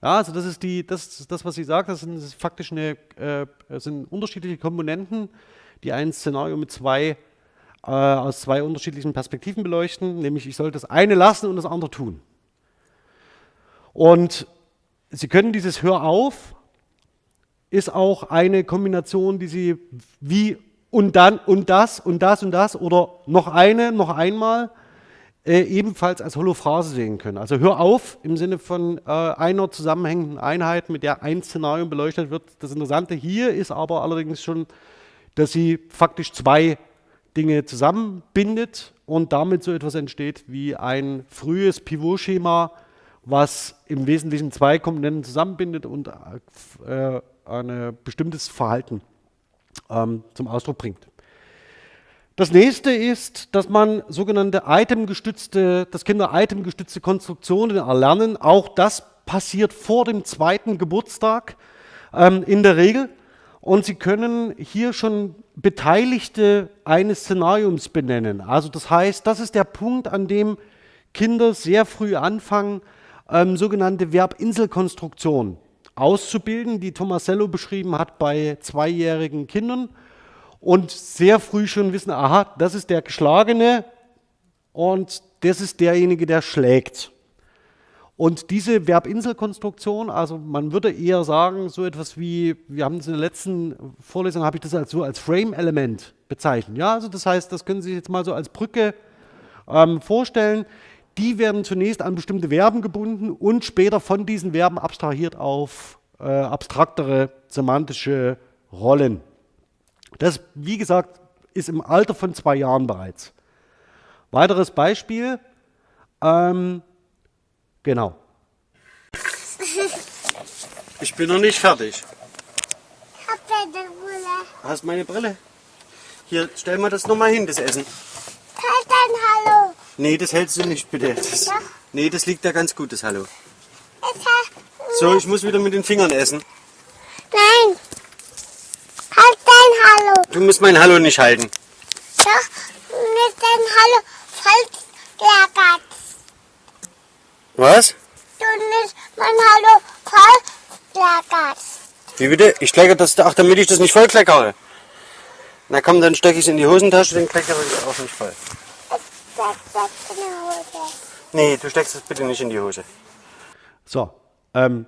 Ja, also das ist die, das, das was sie sagt, das sind das faktisch eine, äh, sind unterschiedliche Komponenten, die ein Szenario mit zwei, äh, aus zwei unterschiedlichen Perspektiven beleuchten, nämlich ich soll das eine lassen und das andere tun. Und Sie können dieses Hör auf, ist auch eine Kombination, die Sie wie und dann und das und das und das oder noch eine, noch einmal äh, ebenfalls als Holophrase sehen können. Also hör auf im Sinne von äh, einer zusammenhängenden Einheit, mit der ein Szenario beleuchtet wird. Das Interessante hier ist aber allerdings schon, dass sie faktisch zwei Dinge zusammenbindet und damit so etwas entsteht wie ein frühes Pivotschema, was im Wesentlichen zwei Komponenten zusammenbindet und äh, ein bestimmtes Verhalten ähm, zum Ausdruck bringt. Das nächste ist, dass man sogenannte itemgestützte, dass Kinder itemgestützte Konstruktionen erlernen. Auch das passiert vor dem zweiten Geburtstag ähm, in der Regel. Und Sie können hier schon Beteiligte eines Szenariums benennen. Also das heißt, das ist der Punkt, an dem Kinder sehr früh anfangen, ähm, sogenannte Verbinselkonstruktion auszubilden, die Tomasello beschrieben hat bei zweijährigen Kindern und sehr früh schon wissen, aha, das ist der Geschlagene und das ist derjenige, der schlägt. Und diese Verbinselkonstruktion, also man würde eher sagen, so etwas wie, wir haben es in der letzten Vorlesung, habe ich das als so als Frame-Element bezeichnet. Ja, also das heißt, das können Sie sich jetzt mal so als Brücke ähm, vorstellen. Die werden zunächst an bestimmte Verben gebunden und später von diesen Verben abstrahiert auf äh, abstraktere semantische Rollen. Das, wie gesagt, ist im Alter von zwei Jahren bereits. Weiteres Beispiel. Ähm, genau. Ich bin noch nicht fertig. Ich hab deine Brille. Hast meine Brille? Hier, stell mal das nochmal hin, das Essen. Halt Hallo. Nee, das hältst du nicht, bitte. Das, nee, das liegt da ganz gut, das Hallo. Es So, ich muss wieder mit den Fingern essen. nein. Halt dein Hallo. Du musst mein Hallo nicht halten. Doch, mit dein Hallo falsch gelagert. Was? Du nicht mein Hallo falsch gelagert. Wie bitte? Ich kleckere das, ach, damit ich das nicht voll kleckere. Na komm, dann stecke ich es in die Hosentasche, den kleckere ich auch nicht voll. Nee, du steckst es bitte nicht in die Hose. So, ähm,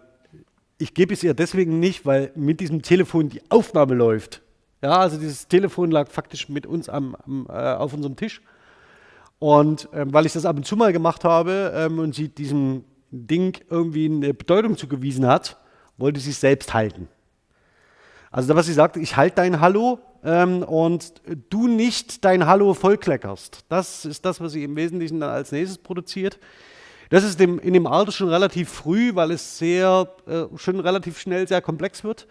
ich gebe es ihr deswegen nicht, weil mit diesem Telefon die Aufnahme läuft. Ja, also dieses Telefon lag faktisch mit uns am, am, äh, auf unserem Tisch. Und ähm, weil ich das ab und zu mal gemacht habe ähm, und sie diesem Ding irgendwie eine Bedeutung zugewiesen hat, wollte sie es selbst halten. Also was sie sagt, ich halte dein Hallo ähm, und du nicht dein Hallo vollkleckerst. Das ist das, was sie im Wesentlichen dann als nächstes produziert. Das ist dem, in dem Alter schon relativ früh, weil es sehr, äh, schon relativ schnell sehr komplex wird.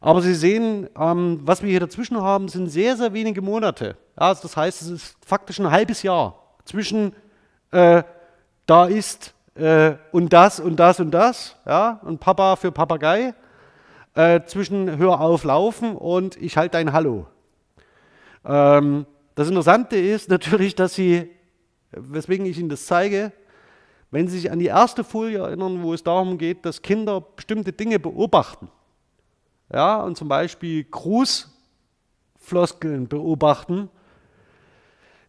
Aber Sie sehen, ähm, was wir hier dazwischen haben, sind sehr, sehr wenige Monate. Ja, also das heißt, es ist faktisch ein halbes Jahr zwischen äh, da ist äh, und das und das und das, ja, und Papa für Papagei, äh, zwischen Hör auf laufen und ich halte dein Hallo. Ähm, das Interessante ist natürlich, dass Sie, weswegen ich Ihnen das zeige, wenn Sie sich an die erste Folie erinnern, wo es darum geht, dass Kinder bestimmte Dinge beobachten, ja, und zum Beispiel Grußfloskeln beobachten,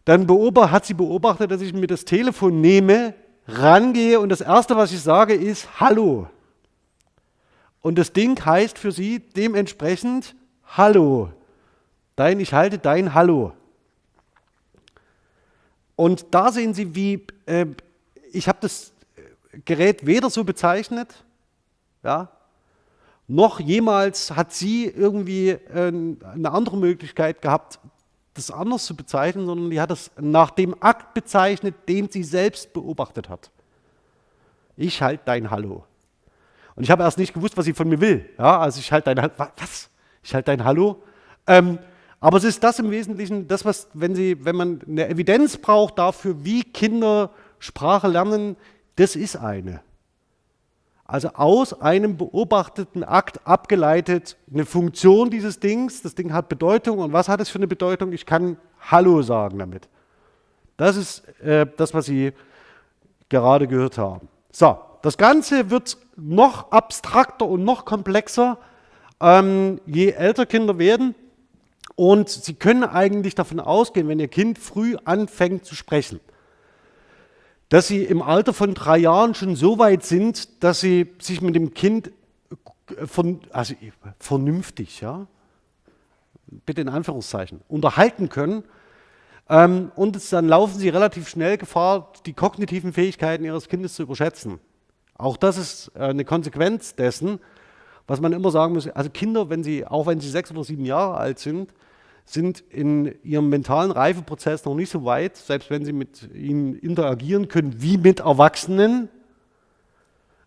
dann hat sie beobachtet, dass ich mir das Telefon nehme, rangehe und das Erste, was ich sage, ist Hallo. Und das Ding heißt für sie dementsprechend Hallo. Dein, ich halte dein Hallo. Und da sehen Sie, wie äh, ich habe das Gerät weder so bezeichnet, ja, noch jemals hat sie irgendwie äh, eine andere Möglichkeit gehabt, das anders zu bezeichnen, sondern die hat es nach dem Akt bezeichnet, den sie selbst beobachtet hat. Ich halte dein Hallo. Und ich habe erst nicht gewusst, was sie von mir will. Ja, also ich halte dein Hallo. Was? Ich halte dein Hallo? Ähm, aber es ist das im Wesentlichen, das, was, wenn, sie, wenn man eine Evidenz braucht dafür, wie Kinder Sprache lernen, das ist eine. Also aus einem beobachteten Akt abgeleitet eine Funktion dieses Dings. Das Ding hat Bedeutung. Und was hat es für eine Bedeutung? Ich kann Hallo sagen damit. Das ist äh, das, was Sie gerade gehört haben. So, das Ganze wird noch abstrakter und noch komplexer, ähm, je älter Kinder werden. Und Sie können eigentlich davon ausgehen, wenn Ihr Kind früh anfängt zu sprechen, dass Sie im Alter von drei Jahren schon so weit sind, dass Sie sich mit dem Kind von, also vernünftig, ja, bitte in Anführungszeichen, unterhalten können. Ähm, und dann laufen Sie relativ schnell Gefahr, die kognitiven Fähigkeiten Ihres Kindes zu überschätzen. Auch das ist äh, eine Konsequenz dessen, was man immer sagen muss. Also Kinder, wenn sie, auch wenn sie sechs oder sieben Jahre alt sind, sind in ihrem mentalen Reifeprozess noch nicht so weit, selbst wenn sie mit ihnen interagieren können, wie mit Erwachsenen.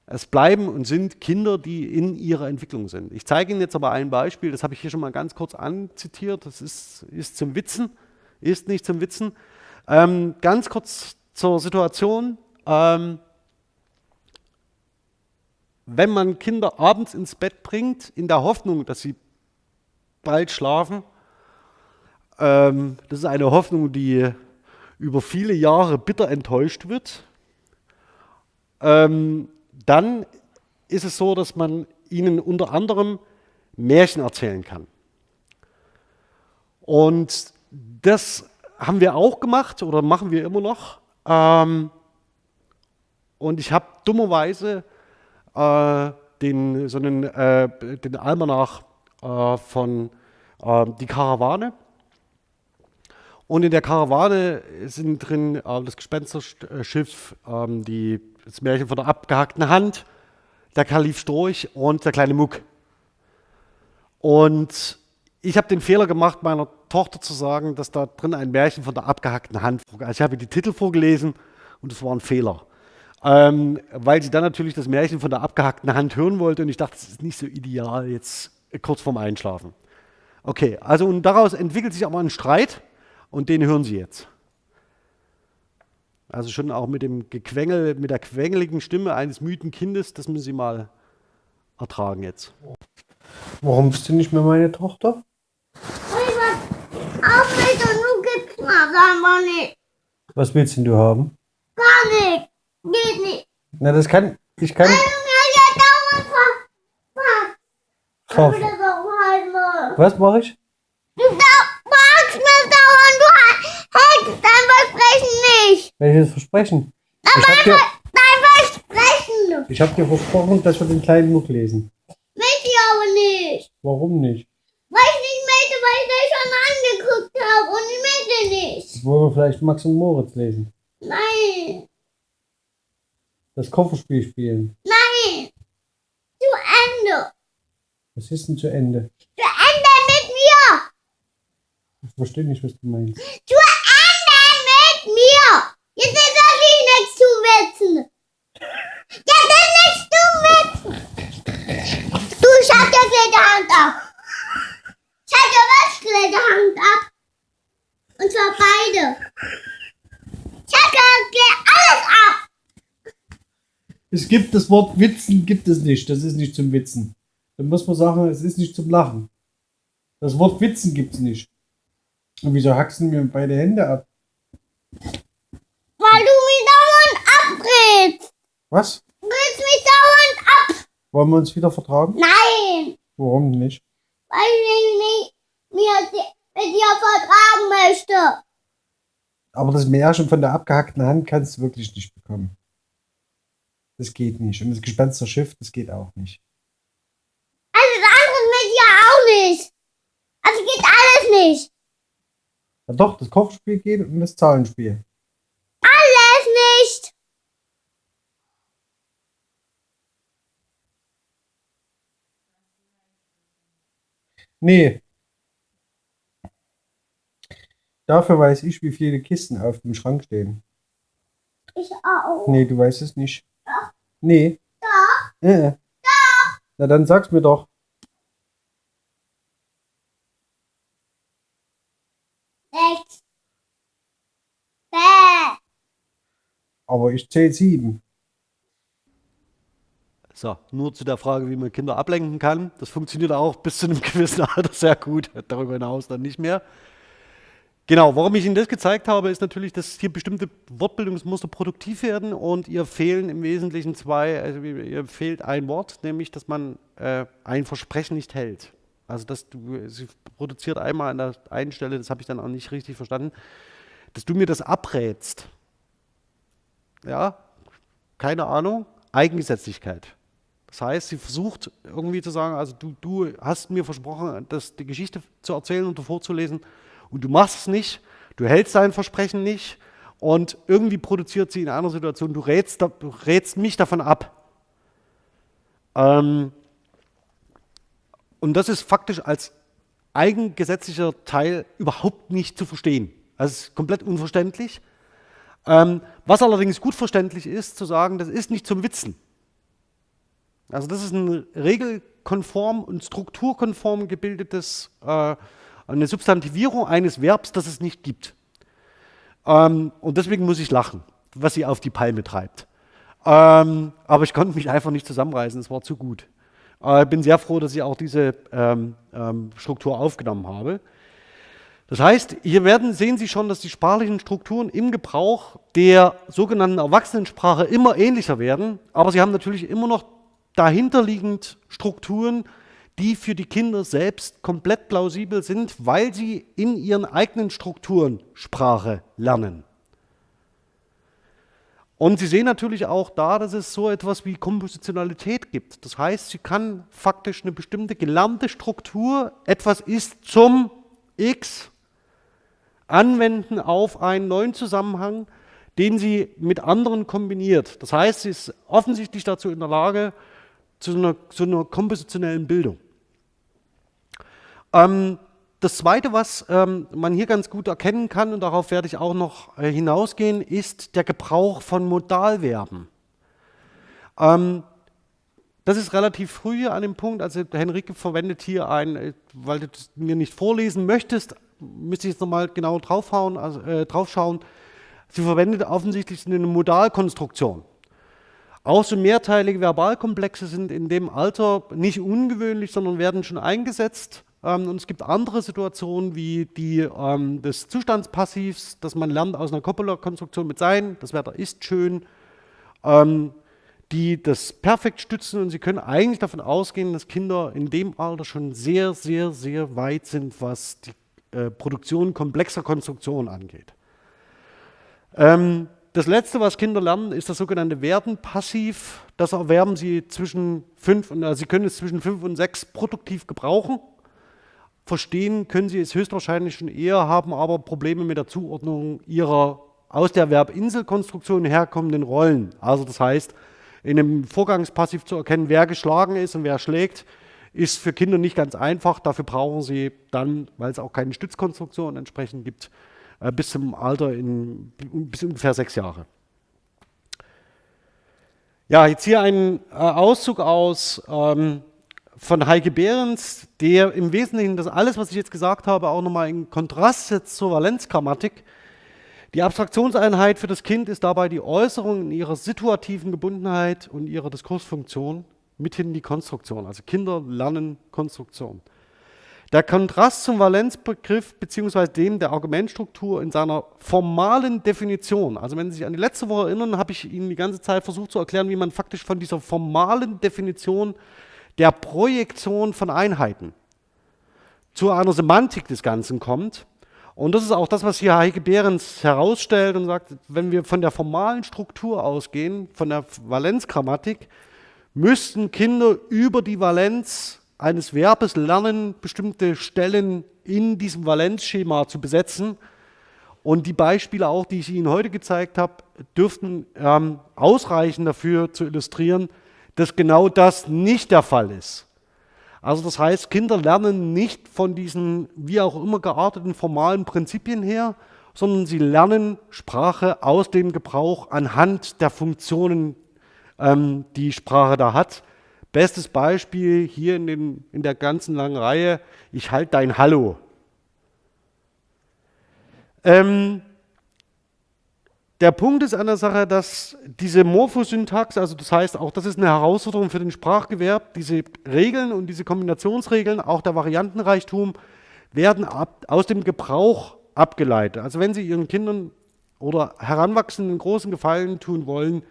Es bleiben und sind Kinder, die in ihrer Entwicklung sind. Ich zeige Ihnen jetzt aber ein Beispiel, das habe ich hier schon mal ganz kurz anzitiert, das ist, ist zum Witzen, ist nicht zum Witzen. Ähm, ganz kurz zur Situation. Ähm, wenn man Kinder abends ins Bett bringt, in der Hoffnung, dass sie bald schlafen, ähm, das ist eine Hoffnung, die über viele Jahre bitter enttäuscht wird, ähm, dann ist es so, dass man ihnen unter anderem Märchen erzählen kann. Und das haben wir auch gemacht oder machen wir immer noch. Ähm, und ich habe dummerweise den, so einen, äh, den Almanach äh, von äh, Die Karawane. Und in der Karawane sind drin äh, das Gespensterschiff, ähm, die, das Märchen von der abgehackten Hand, der Kalif Storch und der kleine Muck. Und ich habe den Fehler gemacht, meiner Tochter zu sagen, dass da drin ein Märchen von der abgehackten Hand vorgelesen Also ich habe die Titel vorgelesen und es war ein Fehler ähm, weil sie dann natürlich das Märchen von der abgehackten Hand hören wollte und ich dachte, das ist nicht so ideal jetzt kurz vorm Einschlafen. Okay, also und daraus entwickelt sich aber ein Streit und den hören Sie jetzt. Also schon auch mit dem Gequengel, mit der quengeligen Stimme eines müden Kindes, das müssen Sie mal ertragen jetzt. Warum bist du nicht mehr meine Tochter? Was willst denn du haben? Gar nicht. Geht nicht. Na, das kann. Ich kann. Ver... Was mache ich? Du da fragst mir dauernd, du hältst dein Versprechen nicht. Welches Versprechen? Ich hab dir, Dein Versprechen. ich hab dir versprochen, dass wir den kleinen Muck lesen. Will ich aber nicht. Warum nicht? Weil ich nicht möchte, weil ich das schon angeguckt habe und ich möchte nicht. Wollen wir vielleicht Max und Moritz lesen? Nein. Das Kofferspiel spielen. Nein. Zu Ende. Was ist denn zu Ende? Zu Ende mit mir. Ich verstehe nicht, was du meinst. Zu Ende mit mir. Jetzt ist nicht nichts zu wissen. Jetzt ist nichts zu wissen. Du, hab dir gleich die Hand ab. Hab dir was gleich die Hand ab. Und zwar beide. Ich hab dir gleich alles ab. Es gibt das Wort Witzen, gibt es nicht. Das ist nicht zum Witzen. Dann muss man sagen, es ist nicht zum Lachen. Das Wort Witzen gibt es nicht. Und wieso du mir beide Hände ab? Weil du mich dauernd abdrehst. Was? Du drehst mich dauernd ab. Wollen wir uns wieder vertragen? Nein. Warum nicht? Weil ich nicht mir di- mit dir vertragen möchte. Aber das Märchen von der abgehackten Hand kannst du wirklich nicht bekommen. Das geht nicht. Und das Gespensterschiff, das geht auch nicht. Alles andere mit dir auch nicht. Also geht alles nicht. Ja doch, das Kochspiel geht und das Zahlenspiel. Alles nicht. Nee. Dafür weiß ich, wie viele Kisten auf dem Schrank stehen. Ich auch. Nee, du weißt es nicht. Nee. Doch. Äh. Na dann sag's mir doch. Sechs. Bäh. Aber ich zähle sieben. So, nur zu der Frage, wie man Kinder ablenken kann. Das funktioniert auch bis zu einem gewissen Alter sehr gut, darüber hinaus dann nicht mehr. Genau, warum ich Ihnen das gezeigt habe, ist natürlich, dass hier bestimmte Wortbildungsmuster produktiv werden und ihr fehlen im Wesentlichen zwei, also ihr fehlt ein Wort, nämlich, dass man äh, ein Versprechen nicht hält. Also dass du, sie produziert einmal an der einen Stelle, das habe ich dann auch nicht richtig verstanden, dass du mir das abrätst. Ja, keine Ahnung, Eigengesetzlichkeit. Das heißt, sie versucht irgendwie zu sagen, also du, du hast mir versprochen, das, die Geschichte zu erzählen und vorzulesen und du machst es nicht, du hältst dein Versprechen nicht und irgendwie produziert sie in einer Situation, du rätst, du rätst mich davon ab. Ähm, und das ist faktisch als eigengesetzlicher Teil überhaupt nicht zu verstehen. Es ist komplett unverständlich. Ähm, was allerdings gut verständlich ist, zu sagen, das ist nicht zum Witzen. Also das ist ein regelkonform und strukturkonform gebildetes, äh, eine Substantivierung eines Verbs, das es nicht gibt. Ähm, und deswegen muss ich lachen, was sie auf die Palme treibt. Ähm, aber ich konnte mich einfach nicht zusammenreißen, es war zu gut. Ich äh, bin sehr froh, dass ich auch diese ähm, ähm, Struktur aufgenommen habe. Das heißt, hier werden, sehen Sie schon, dass die sprachlichen Strukturen im Gebrauch der sogenannten Erwachsenensprache immer ähnlicher werden, aber sie haben natürlich immer noch dahinterliegend Strukturen, die für die Kinder selbst komplett plausibel sind, weil sie in ihren eigenen Strukturen Sprache lernen. Und Sie sehen natürlich auch da, dass es so etwas wie Kompositionalität gibt. Das heißt, sie kann faktisch eine bestimmte gelernte Struktur, etwas ist zum X, anwenden auf einen neuen Zusammenhang, den sie mit anderen kombiniert. Das heißt, sie ist offensichtlich dazu in der Lage, zu einer, zu einer kompositionellen Bildung. Ähm, das Zweite, was ähm, man hier ganz gut erkennen kann, und darauf werde ich auch noch äh, hinausgehen, ist der Gebrauch von Modalverben. Ähm, das ist relativ früh an dem Punkt, also Henrike verwendet hier ein, äh, weil du es mir nicht vorlesen möchtest, müsste ich jetzt nochmal genau draufhauen, also, äh, draufschauen. Sie verwendet offensichtlich eine Modalkonstruktion. Auch so mehrteilige Verbalkomplexe sind in dem Alter nicht ungewöhnlich, sondern werden schon eingesetzt. Ähm, und es gibt andere Situationen wie die ähm, des Zustandspassivs, dass man lernt aus einer Coppola-Konstruktion mit sein, das Wetter ist schön, ähm, die das perfekt stützen und Sie können eigentlich davon ausgehen, dass Kinder in dem Alter schon sehr, sehr, sehr weit sind, was die äh, Produktion komplexer Konstruktionen angeht. Ähm, das letzte, was Kinder lernen, ist das sogenannte Werden-Passiv. Das erwerben sie zwischen fünf und, also sie können es zwischen fünf und sechs produktiv gebrauchen. Verstehen können Sie es höchstwahrscheinlich schon eher, haben aber Probleme mit der Zuordnung Ihrer aus der Verbinselkonstruktion herkommenden Rollen. Also das heißt, in einem Vorgangspassiv zu erkennen, wer geschlagen ist und wer schlägt, ist für Kinder nicht ganz einfach. Dafür brauchen sie dann, weil es auch keine Stützkonstruktion entsprechend gibt, äh, bis zum Alter in bis ungefähr sechs Jahre. Ja, jetzt hier ein äh, Auszug aus ähm, von Heike Behrens, der im Wesentlichen das alles, was ich jetzt gesagt habe, auch nochmal in Kontrast setzt zur Valenzgrammatik. Die Abstraktionseinheit für das Kind ist dabei die Äußerung in ihrer situativen Gebundenheit und ihrer Diskursfunktion, mithin die Konstruktion. Also Kinder lernen Konstruktion. Der Kontrast zum Valenzbegriff bzw. dem der Argumentstruktur in seiner formalen Definition, also wenn Sie sich an die letzte Woche erinnern, habe ich Ihnen die ganze Zeit versucht zu erklären, wie man faktisch von dieser formalen Definition der Projektion von Einheiten zu einer Semantik des Ganzen kommt. Und das ist auch das, was hier Heike Behrens herausstellt und sagt, wenn wir von der formalen Struktur ausgehen, von der Valenzgrammatik, müssten Kinder über die Valenz eines Verbes lernen, bestimmte Stellen in diesem Valenzschema zu besetzen. Und die Beispiele auch, die ich Ihnen heute gezeigt habe, dürften ähm, ausreichen dafür zu illustrieren, dass genau das nicht der Fall ist. Also das heißt, Kinder lernen nicht von diesen wie auch immer gearteten formalen Prinzipien her, sondern sie lernen Sprache aus dem Gebrauch anhand der Funktionen, ähm, die Sprache da hat. Bestes Beispiel hier in, den, in der ganzen langen Reihe, ich halte dein Hallo. Ähm, der Punkt ist an der Sache, dass diese Morphosyntax, also das heißt auch, das ist eine Herausforderung für den Sprachgewerb, diese Regeln und diese Kombinationsregeln, auch der Variantenreichtum, werden ab, aus dem Gebrauch abgeleitet. Also wenn Sie Ihren Kindern oder Heranwachsenden großen Gefallen tun wollen,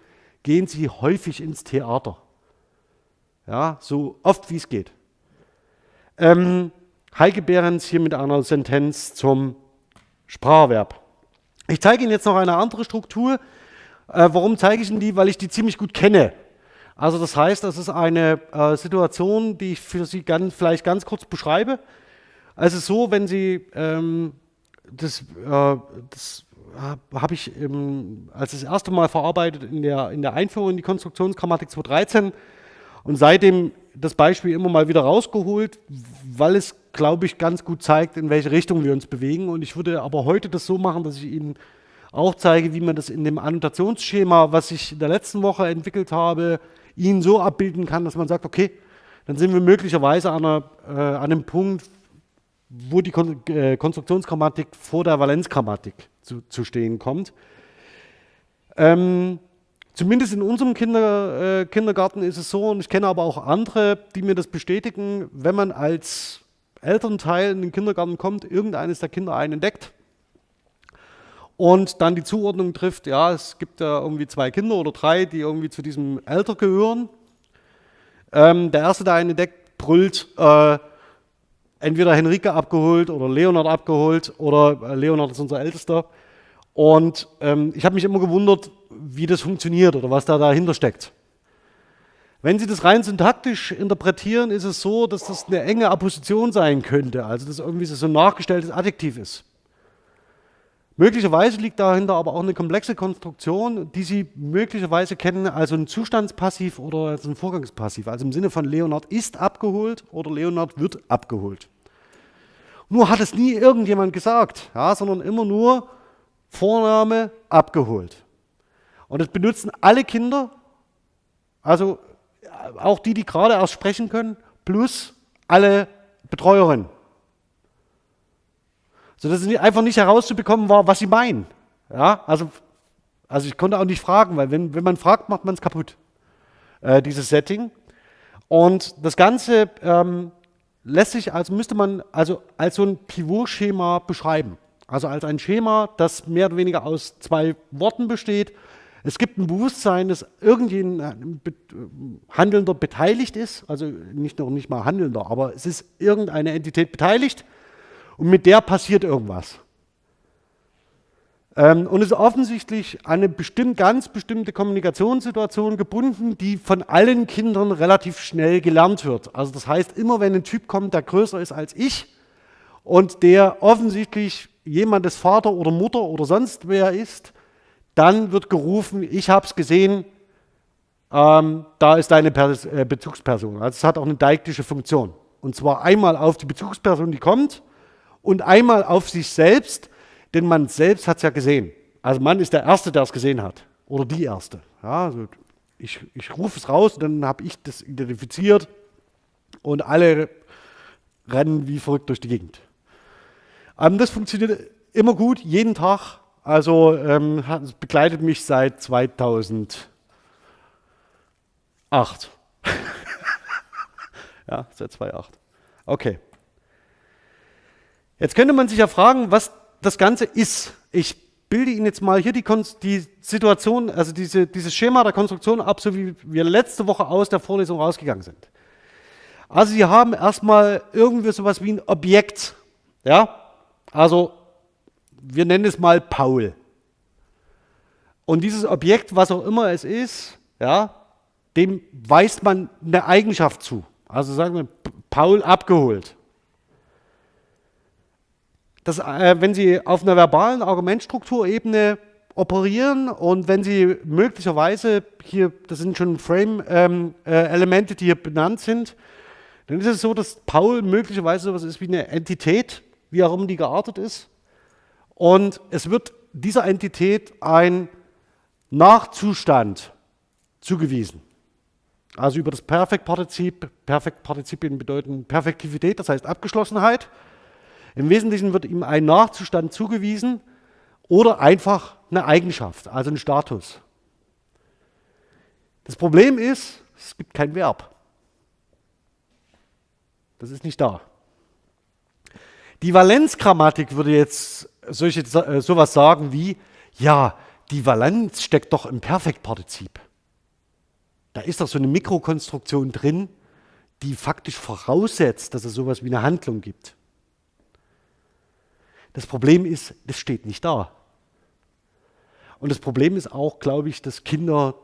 gehen Sie häufig ins Theater. Ja, so oft wie es geht. Ähm, Heike Behrens hier mit einer Sentenz zum Spracherwerb. Ich zeige Ihnen jetzt noch eine andere Struktur. Äh, warum zeige ich Ihnen die? Weil ich die ziemlich gut kenne. Also das heißt, das ist eine äh, Situation, die ich für Sie ganz, vielleicht ganz kurz beschreibe. Es ist so, wenn Sie, ähm, das, äh, das habe ich ähm, als das erste Mal verarbeitet in der, in der Einführung in die Konstruktionsgrammatik 2013 und seitdem das Beispiel immer mal wieder rausgeholt, weil es, glaube ich, ganz gut zeigt, in welche Richtung wir uns bewegen. Und ich würde aber heute das so machen, dass ich Ihnen auch zeige, wie man das in dem Annotationsschema, was ich in der letzten Woche entwickelt habe, Ihnen so abbilden kann, dass man sagt, okay, dann sind wir möglicherweise an, einer, äh, an einem Punkt, wo die Kon äh, Konstruktionsgrammatik vor der Valenzgrammatik zu, zu stehen kommt. Ähm, zumindest in unserem Kinder, äh, Kindergarten ist es so, und ich kenne aber auch andere, die mir das bestätigen, wenn man als Elternteil in den Kindergarten kommt, irgendeines der Kinder einen entdeckt und dann die Zuordnung trifft, ja, es gibt ja irgendwie zwei Kinder oder drei, die irgendwie zu diesem Alter gehören. Ähm, der erste, der einen entdeckt, brüllt, äh, entweder Henrike abgeholt oder Leonard abgeholt oder äh, Leonard ist unser Ältester. Und ähm, ich habe mich immer gewundert, wie das funktioniert oder was da dahinter steckt. Wenn Sie das rein syntaktisch interpretieren, ist es so, dass das eine enge Apposition sein könnte, also dass irgendwie so ein nachgestelltes Adjektiv ist. Möglicherweise liegt dahinter aber auch eine komplexe Konstruktion, die Sie möglicherweise kennen, also ein Zustandspassiv oder ein Vorgangspassiv, also im Sinne von Leonard ist abgeholt oder Leonard wird abgeholt. Nur hat es nie irgendjemand gesagt, ja, sondern immer nur Vorname abgeholt. Und das benutzen alle Kinder, also auch die, die gerade erst sprechen können, plus alle Betreuerinnen sodass es einfach nicht herauszubekommen war, was sie meinen. Ja, also, also ich konnte auch nicht fragen, weil wenn, wenn man fragt, macht man es kaputt, äh, dieses Setting. Und das Ganze ähm, lässt sich, also müsste man also als so ein Pivot-Schema beschreiben. Also als ein Schema, das mehr oder weniger aus zwei Worten besteht. Es gibt ein Bewusstsein, dass irgendein Handelnder beteiligt ist, also nicht noch nicht mal Handelnder, aber es ist irgendeine Entität beteiligt und mit der passiert irgendwas. Ähm, und es ist offensichtlich eine bestimmt, ganz bestimmte Kommunikationssituation gebunden, die von allen Kindern relativ schnell gelernt wird. Also das heißt, immer wenn ein Typ kommt, der größer ist als ich und der offensichtlich jemandes Vater oder Mutter oder sonst wer ist, dann wird gerufen, ich habe es gesehen, ähm, da ist deine Pers äh, Bezugsperson. Also es hat auch eine deiktische Funktion. Und zwar einmal auf die Bezugsperson, die kommt, und einmal auf sich selbst, denn man selbst hat es ja gesehen. Also man ist der Erste, der es gesehen hat oder die Erste. Ja, also ich, ich rufe es raus, dann habe ich das identifiziert und alle rennen wie verrückt durch die Gegend. Ähm, das funktioniert immer gut, jeden Tag. Also ähm, es begleitet mich seit 2008. ja, seit 2008. Okay. Jetzt könnte man sich ja fragen, was das Ganze ist. Ich bilde Ihnen jetzt mal hier die, die Situation, also diese, dieses Schema der Konstruktion ab, so wie wir letzte Woche aus der Vorlesung rausgegangen sind. Also Sie haben erstmal irgendwie sowas wie ein Objekt. Ja? Also wir nennen es mal Paul. Und dieses Objekt, was auch immer es ist, ja, dem weist man eine Eigenschaft zu. Also sagen wir, Paul abgeholt dass, äh, wenn Sie auf einer verbalen Argumentstrukturebene operieren und wenn Sie möglicherweise hier, das sind schon Frame-Elemente, ähm, äh, die hier benannt sind, dann ist es so, dass Paul möglicherweise sowas ist wie eine Entität, wie auch immer die geartet ist. Und es wird dieser Entität ein Nachzustand zugewiesen. Also über das Perfektpartizip, Perfektpartizipien bedeuten Perfektivität, das heißt Abgeschlossenheit. Im Wesentlichen wird ihm ein Nachzustand zugewiesen oder einfach eine Eigenschaft, also ein Status. Das Problem ist, es gibt kein Verb. Das ist nicht da. Die Valenzgrammatik würde jetzt solche, äh, sowas sagen wie, ja, die Valenz steckt doch im Perfektpartizip. Da ist doch so eine Mikrokonstruktion drin, die faktisch voraussetzt, dass es sowas wie eine Handlung gibt. Das Problem ist, das steht nicht da. Und das Problem ist auch, glaube ich, dass Kinder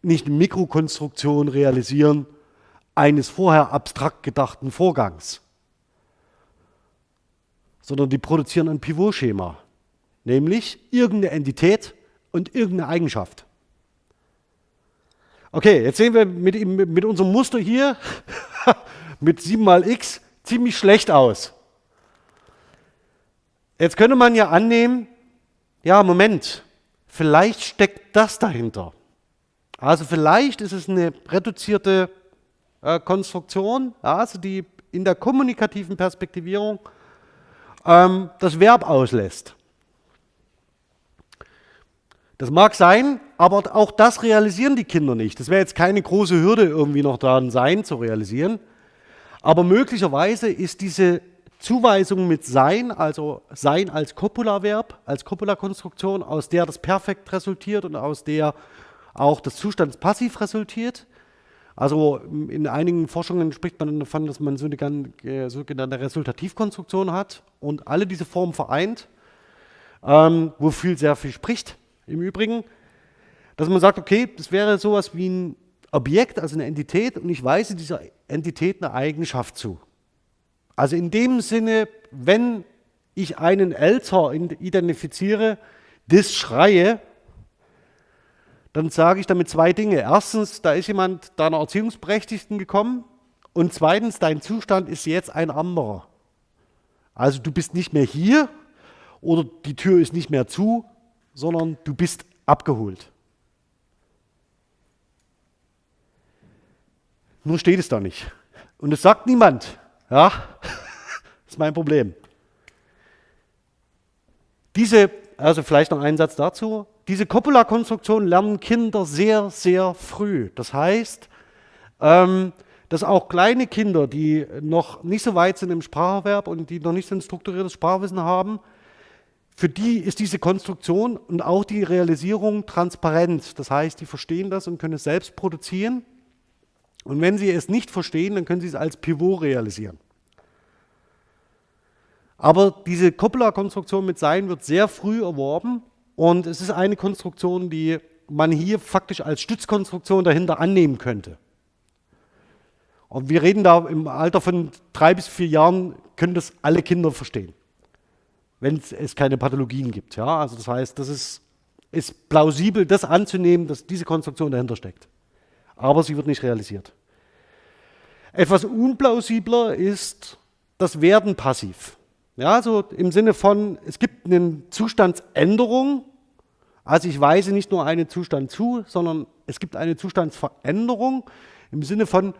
nicht eine Mikrokonstruktion realisieren eines vorher abstrakt gedachten Vorgangs, sondern die produzieren ein Pivotschema, nämlich irgendeine Entität und irgendeine Eigenschaft. Okay, jetzt sehen wir mit, mit unserem Muster hier mit 7 mal x ziemlich schlecht aus. Jetzt könnte man ja annehmen, ja, Moment, vielleicht steckt das dahinter. Also vielleicht ist es eine reduzierte äh, Konstruktion, also die in der kommunikativen Perspektivierung ähm, das Verb auslässt. Das mag sein, aber auch das realisieren die Kinder nicht. Das wäre jetzt keine große Hürde irgendwie noch daran sein zu realisieren. Aber möglicherweise ist diese Zuweisung mit sein, also sein als Copula-Verb, als Copula-Konstruktion, aus der das Perfekt resultiert und aus der auch das Zustandspassiv resultiert. Also in einigen Forschungen spricht man davon, dass man so eine äh, sogenannte Resultativkonstruktion hat und alle diese Formen vereint, ähm, wofür sehr viel spricht im Übrigen, dass man sagt, okay, das wäre sowas wie ein Objekt, also eine Entität und ich weise dieser Entität eine Eigenschaft zu. Also in dem Sinne, wenn ich einen Elter identifiziere, das schreie, dann sage ich damit zwei Dinge. Erstens, da ist jemand deiner Erziehungsberechtigten gekommen und zweitens, dein Zustand ist jetzt ein anderer. Also du bist nicht mehr hier oder die Tür ist nicht mehr zu, sondern du bist abgeholt. Nur steht es da nicht. Und es sagt niemand. Ja, das ist mein Problem. Diese, also vielleicht noch einen Satz dazu. Diese Copula-Konstruktion lernen Kinder sehr, sehr früh. Das heißt, ähm, dass auch kleine Kinder, die noch nicht so weit sind im Spracherwerb und die noch nicht so ein strukturiertes Sprachwissen haben, für die ist diese Konstruktion und auch die Realisierung transparent. Das heißt, die verstehen das und können es selbst produzieren. Und wenn Sie es nicht verstehen, dann können Sie es als Pivot realisieren. Aber diese Coppola-Konstruktion mit Sein wird sehr früh erworben und es ist eine Konstruktion, die man hier faktisch als Stützkonstruktion dahinter annehmen könnte. Und wir reden da im Alter von drei bis vier Jahren, können das alle Kinder verstehen, wenn es keine Pathologien gibt. Ja? Also das heißt, das ist, ist plausibel, das anzunehmen, dass diese Konstruktion dahinter steckt aber sie wird nicht realisiert. Etwas unplausibler ist das Werden passiv. Ja, also im Sinne von, es gibt eine Zustandsänderung, also ich weise nicht nur einen Zustand zu, sondern es gibt eine Zustandsveränderung im Sinne von,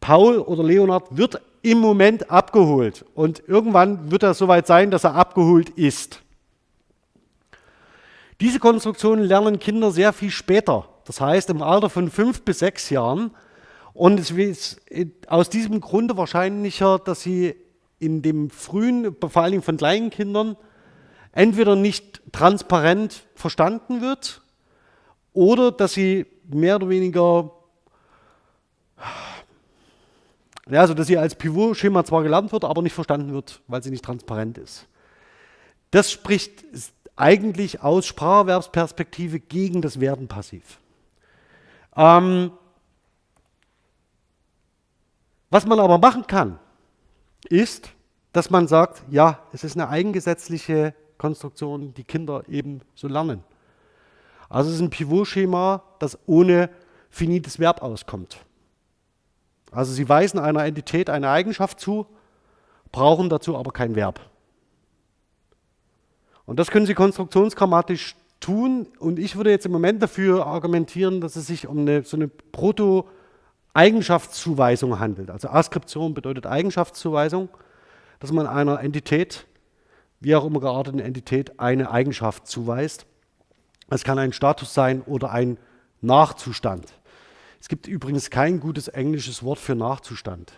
Paul oder Leonard wird im Moment abgeholt und irgendwann wird er soweit sein, dass er abgeholt ist. Diese Konstruktionen lernen Kinder sehr viel später. Das heißt im Alter von fünf bis sechs Jahren. Und es ist aus diesem Grunde wahrscheinlicher, dass sie in dem frühen, vor allem von kleinen Kindern, entweder nicht transparent verstanden wird oder dass sie mehr oder weniger, ja, also dass sie als Pivot-Schema zwar gelernt wird, aber nicht verstanden wird, weil sie nicht transparent ist. Das spricht eigentlich aus Spracherwerbsperspektive gegen das Werden passiv. Ähm, was man aber machen kann, ist, dass man sagt, ja, es ist eine eigengesetzliche Konstruktion, die Kinder eben so lernen. Also es ist ein Pivotschema, das ohne finites Verb auskommt. Also sie weisen einer Entität eine Eigenschaft zu, brauchen dazu aber kein Verb. Und das können Sie konstruktionsgrammatisch tun. Und ich würde jetzt im Moment dafür argumentieren, dass es sich um eine, so eine Proto-Eigenschaftszuweisung handelt. Also Askription bedeutet Eigenschaftszuweisung, dass man einer Entität, wie auch immer gearteten Entität, eine Eigenschaft zuweist. Es kann ein Status sein oder ein Nachzustand. Es gibt übrigens kein gutes englisches Wort für Nachzustand.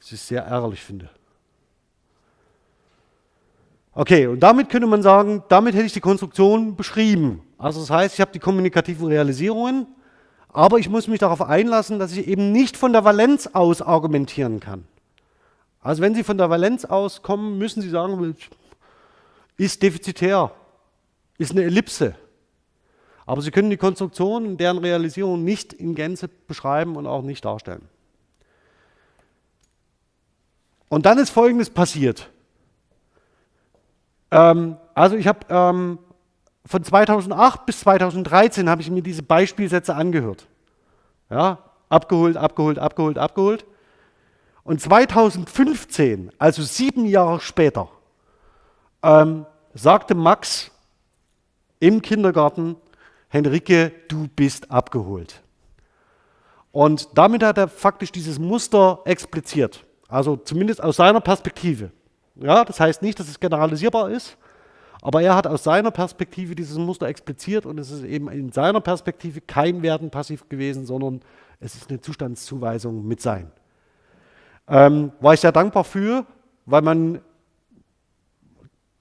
Was ich sehr ärgerlich finde. Okay, und damit könnte man sagen, damit hätte ich die Konstruktion beschrieben. Also das heißt, ich habe die kommunikativen Realisierungen, aber ich muss mich darauf einlassen, dass ich eben nicht von der Valenz aus argumentieren kann. Also wenn Sie von der Valenz aus kommen, müssen Sie sagen, ist defizitär, ist eine Ellipse. Aber Sie können die Konstruktion und deren Realisierung nicht in Gänze beschreiben und auch nicht darstellen. Und dann ist Folgendes passiert. Ähm, also ich habe ähm, von 2008 bis 2013 habe ich mir diese Beispielsätze angehört. Ja, abgeholt, abgeholt, abgeholt, abgeholt. Und 2015, also sieben Jahre später, ähm, sagte Max im Kindergarten, Henrike, du bist abgeholt. Und damit hat er faktisch dieses Muster expliziert. Also zumindest aus seiner Perspektive. Ja, das heißt nicht, dass es generalisierbar ist, aber er hat aus seiner Perspektive dieses Muster expliziert und es ist eben in seiner Perspektive kein Werden passiv gewesen, sondern es ist eine Zustandszuweisung mit Sein. Ähm, war ich sehr dankbar für, weil man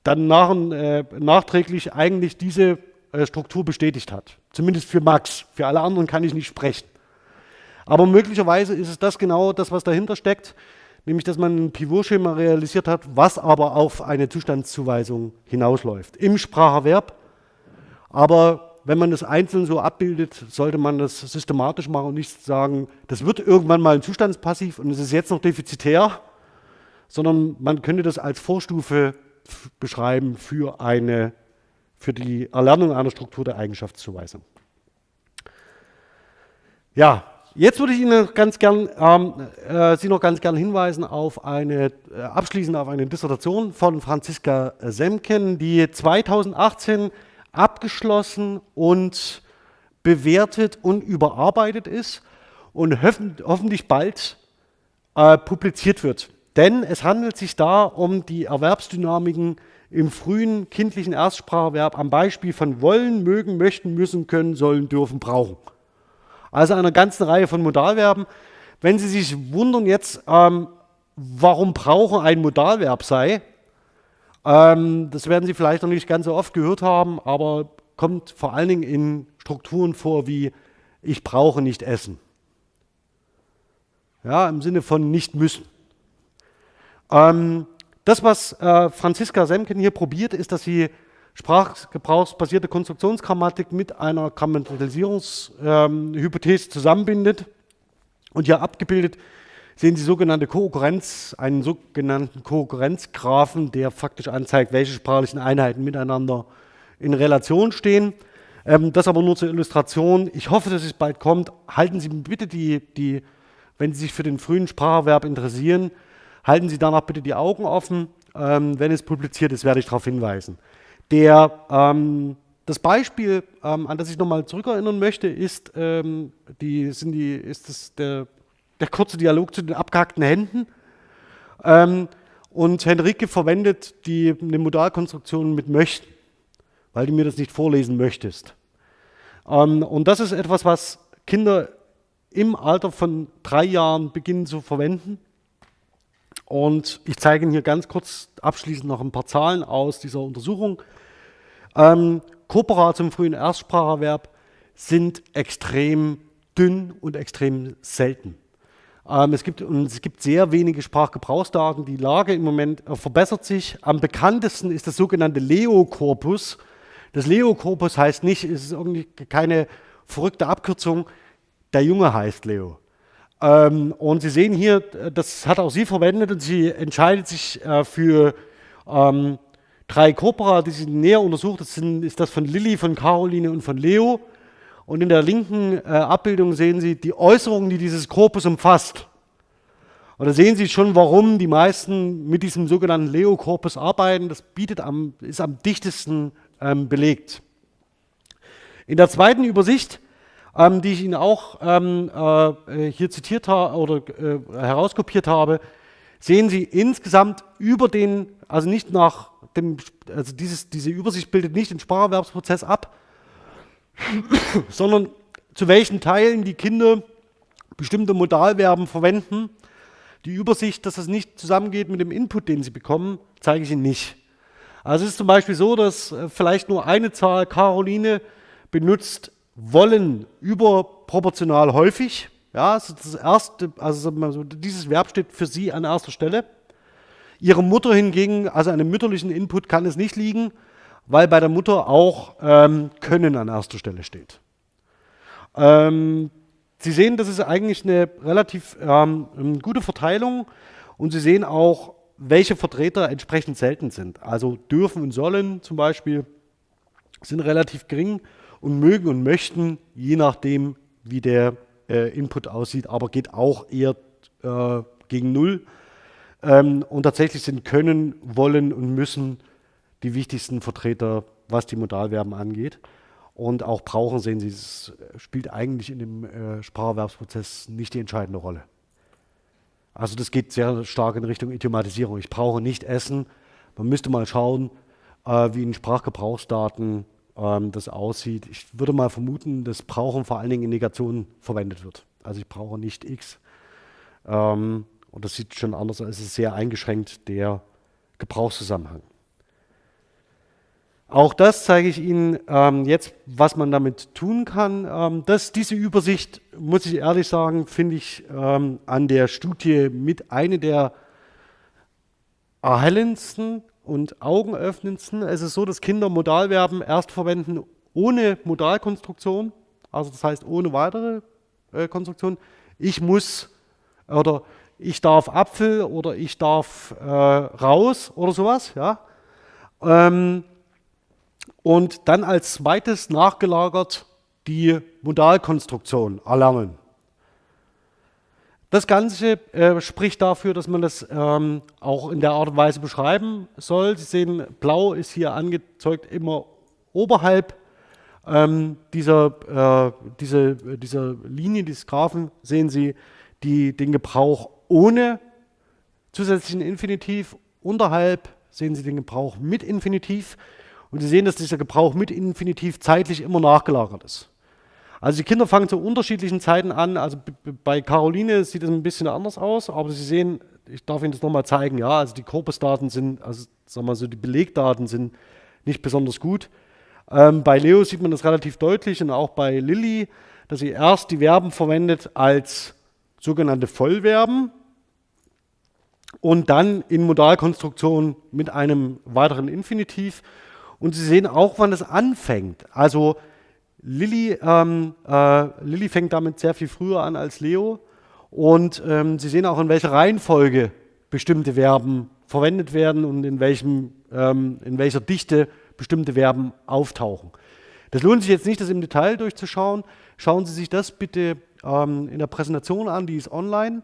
dann nach, äh, nachträglich eigentlich diese äh, Struktur bestätigt hat. Zumindest für Max. Für alle anderen kann ich nicht sprechen. Aber möglicherweise ist es das genau das, was dahinter steckt, nämlich dass man ein Pivotschema realisiert hat, was aber auf eine Zustandszuweisung hinausläuft. Im Spracherwerb, aber wenn man das einzeln so abbildet, sollte man das systematisch machen und nicht sagen, das wird irgendwann mal ein Zustandspassiv und es ist jetzt noch defizitär, sondern man könnte das als Vorstufe beschreiben für, eine, für die Erlernung einer Struktur der Eigenschaftszuweisung. Ja, jetzt würde ich Ihnen ganz gern, ähm, äh, Sie noch ganz gern hinweisen auf eine, äh, abschließend auf eine Dissertation von Franziska Semken, die 2018 abgeschlossen und bewertet und überarbeitet ist und hoffentlich bald äh, publiziert wird. Denn es handelt sich da um die Erwerbsdynamiken im frühen kindlichen Erstspracherwerb am Beispiel von wollen, mögen, möchten, müssen, können, sollen, dürfen, brauchen. Also einer ganzen Reihe von Modalverben. Wenn Sie sich wundern jetzt, ähm, warum brauchen ein Modalverb sei, ähm, das werden Sie vielleicht noch nicht ganz so oft gehört haben, aber kommt vor allen Dingen in Strukturen vor wie ich brauche nicht essen. Ja, im Sinne von nicht müssen. Ähm, das, was äh, Franziska Semken hier probiert, ist, dass sie sprachgebrauchsbasierte Konstruktionsgrammatik mit einer Grammatikalisierungshypothese ähm, zusammenbindet und hier abgebildet sehen Sie sogenannte Kohärenz, einen sogenannten Kohärenzgraphen, der faktisch anzeigt, welche sprachlichen Einheiten miteinander in Relation stehen. Ähm, das aber nur zur Illustration. Ich hoffe, dass es bald kommt. Halten Sie bitte die, die, wenn Sie sich für den frühen Spracherwerb interessieren, halten Sie danach bitte die Augen offen. Ähm, wenn es publiziert ist, werde ich darauf hinweisen. Der, ähm, das Beispiel, ähm, an das ich nochmal zurückerinnern möchte, ist, ähm, die, sind die, ist das der der kurze Dialog zu den abgehackten Händen. Ähm, und Henrike verwendet die, eine Modalkonstruktion mit möchten, weil du mir das nicht vorlesen möchtest. Ähm, und das ist etwas, was Kinder im Alter von drei Jahren beginnen zu verwenden. Und ich zeige Ihnen hier ganz kurz abschließend noch ein paar Zahlen aus dieser Untersuchung. Ähm, Corpora zum frühen Erstspracherwerb sind extrem dünn und extrem selten. Ähm, es, gibt, und es gibt sehr wenige Sprachgebrauchsdaten. Die Lage im Moment äh, verbessert sich. Am bekanntesten ist das sogenannte Leo-Korpus. Das Leo-Korpus heißt nicht, es ist irgendwie keine verrückte Abkürzung, der Junge heißt Leo. Ähm, und Sie sehen hier, das hat auch sie verwendet und sie entscheidet sich äh, für ähm, drei Corpora, die sie näher untersucht. Das sind, ist das von Lilly, von Caroline und von Leo. Und in der linken äh, Abbildung sehen Sie die Äußerungen, die dieses Korpus umfasst. Und da sehen Sie schon, warum die meisten mit diesem sogenannten Leo-Korpus arbeiten. Das bietet am, ist am dichtesten ähm, belegt. In der zweiten Übersicht, ähm, die ich Ihnen auch ähm, äh, hier zitiert habe oder äh, herauskopiert habe, sehen Sie insgesamt über den, also nicht nach dem, also dieses, diese Übersicht bildet nicht den Spracherwerbsprozess ab, sondern zu welchen Teilen die Kinder bestimmte Modalverben verwenden. Die Übersicht, dass das nicht zusammengeht mit dem Input, den sie bekommen, zeige ich Ihnen nicht. Also es ist zum Beispiel so, dass äh, vielleicht nur eine Zahl, Caroline, benutzt wollen überproportional häufig. Ja, also das erste, also dieses Verb steht für sie an erster Stelle. Ihre Mutter hingegen, also einem mütterlichen Input kann es nicht liegen, weil bei der Mutter auch ähm, Können an erster Stelle steht. Ähm, Sie sehen, das ist eigentlich eine relativ ähm, gute Verteilung und Sie sehen auch, welche Vertreter entsprechend selten sind. Also dürfen und sollen zum Beispiel sind relativ gering und mögen und möchten, je nachdem, wie der äh, Input aussieht, aber geht auch eher äh, gegen Null. Ähm, und tatsächlich sind können, wollen und müssen die wichtigsten Vertreter, was die Modalverben angeht. Und auch brauchen, sehen Sie, es spielt eigentlich in dem äh, Spracherwerbsprozess nicht die entscheidende Rolle. Also das geht sehr stark in Richtung Idiomatisierung. Ich brauche nicht essen. Man müsste mal schauen, äh, wie in Sprachgebrauchsdaten ähm, das aussieht. Ich würde mal vermuten, dass Brauchen vor allen Dingen in Negationen verwendet wird. Also ich brauche nicht X. Ähm, und das sieht schon anders aus. Es ist sehr eingeschränkt, der Gebrauchszusammenhang. Auch das zeige ich Ihnen ähm, jetzt, was man damit tun kann. Ähm, das, diese Übersicht, muss ich ehrlich sagen, finde ich ähm, an der Studie mit eine der erhellendsten und augenöffnendsten. Es ist so, dass Kinder Modalverben erst verwenden ohne Modalkonstruktion, also das heißt ohne weitere äh, Konstruktion. Ich muss oder ich darf Apfel oder ich darf äh, raus oder sowas. Ja. Ähm, und dann als zweites nachgelagert die Modalkonstruktion erlernen. Das Ganze äh, spricht dafür, dass man das ähm, auch in der Art und Weise beschreiben soll. Sie sehen, blau ist hier angezeigt immer oberhalb ähm, dieser, äh, diese, dieser Linie, dieses Graphen, sehen Sie die, den Gebrauch ohne zusätzlichen Infinitiv. Unterhalb sehen Sie den Gebrauch mit Infinitiv. Und Sie sehen, dass dieser Gebrauch mit Infinitiv zeitlich immer nachgelagert ist. Also die Kinder fangen zu unterschiedlichen Zeiten an. Also bei Caroline sieht es ein bisschen anders aus, aber Sie sehen, ich darf Ihnen das nochmal zeigen, ja, also die Korpusdaten sind, also sagen wir so, die Belegdaten sind nicht besonders gut. Ähm, bei Leo sieht man das relativ deutlich und auch bei Lilly, dass sie erst die Verben verwendet als sogenannte Vollverben und dann in Modalkonstruktion mit einem weiteren Infinitiv. Und Sie sehen auch, wann es anfängt. Also Lilly, ähm, äh, Lilly fängt damit sehr viel früher an als Leo. Und ähm, Sie sehen auch, in welcher Reihenfolge bestimmte Verben verwendet werden und in, welchem, ähm, in welcher Dichte bestimmte Verben auftauchen. Das lohnt sich jetzt nicht, das im Detail durchzuschauen. Schauen Sie sich das bitte ähm, in der Präsentation an, die ist online.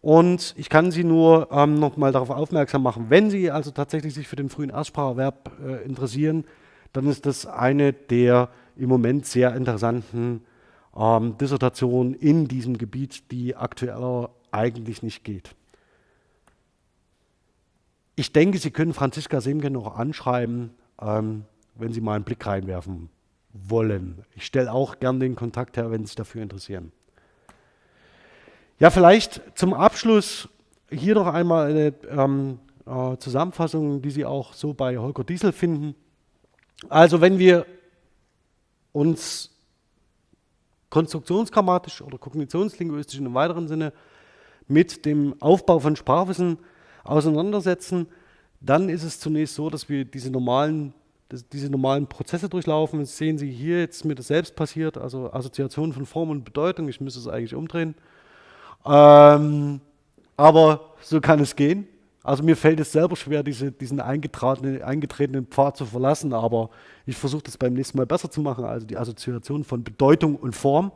Und ich kann Sie nur ähm, noch mal darauf aufmerksam machen, wenn Sie also tatsächlich sich für den frühen Erstspracherwerb äh, interessieren, dann ist das eine der im Moment sehr interessanten ähm, Dissertationen in diesem Gebiet, die aktuell eigentlich nicht geht. Ich denke, Sie können Franziska Semke noch anschreiben, ähm, wenn Sie mal einen Blick reinwerfen wollen. Ich stelle auch gern den Kontakt her, wenn Sie sich dafür interessieren. Ja, vielleicht zum Abschluss hier noch einmal eine ähm, äh, Zusammenfassung, die Sie auch so bei Holger Diesel finden. Also wenn wir uns konstruktionsgrammatisch oder kognitionslinguistisch in einem weiteren Sinne mit dem Aufbau von Sprachwissen auseinandersetzen, dann ist es zunächst so, dass wir diese normalen, diese normalen Prozesse durchlaufen. Das sehen Sie hier jetzt mir das selbst passiert, also Assoziation von Form und Bedeutung. Ich müsste es eigentlich umdrehen. Ähm, aber so kann es gehen. Also mir fällt es selber schwer, diese, diesen eingetretenen, eingetretenen Pfad zu verlassen, aber ich versuche das beim nächsten Mal besser zu machen, also die Assoziation von Bedeutung und Form.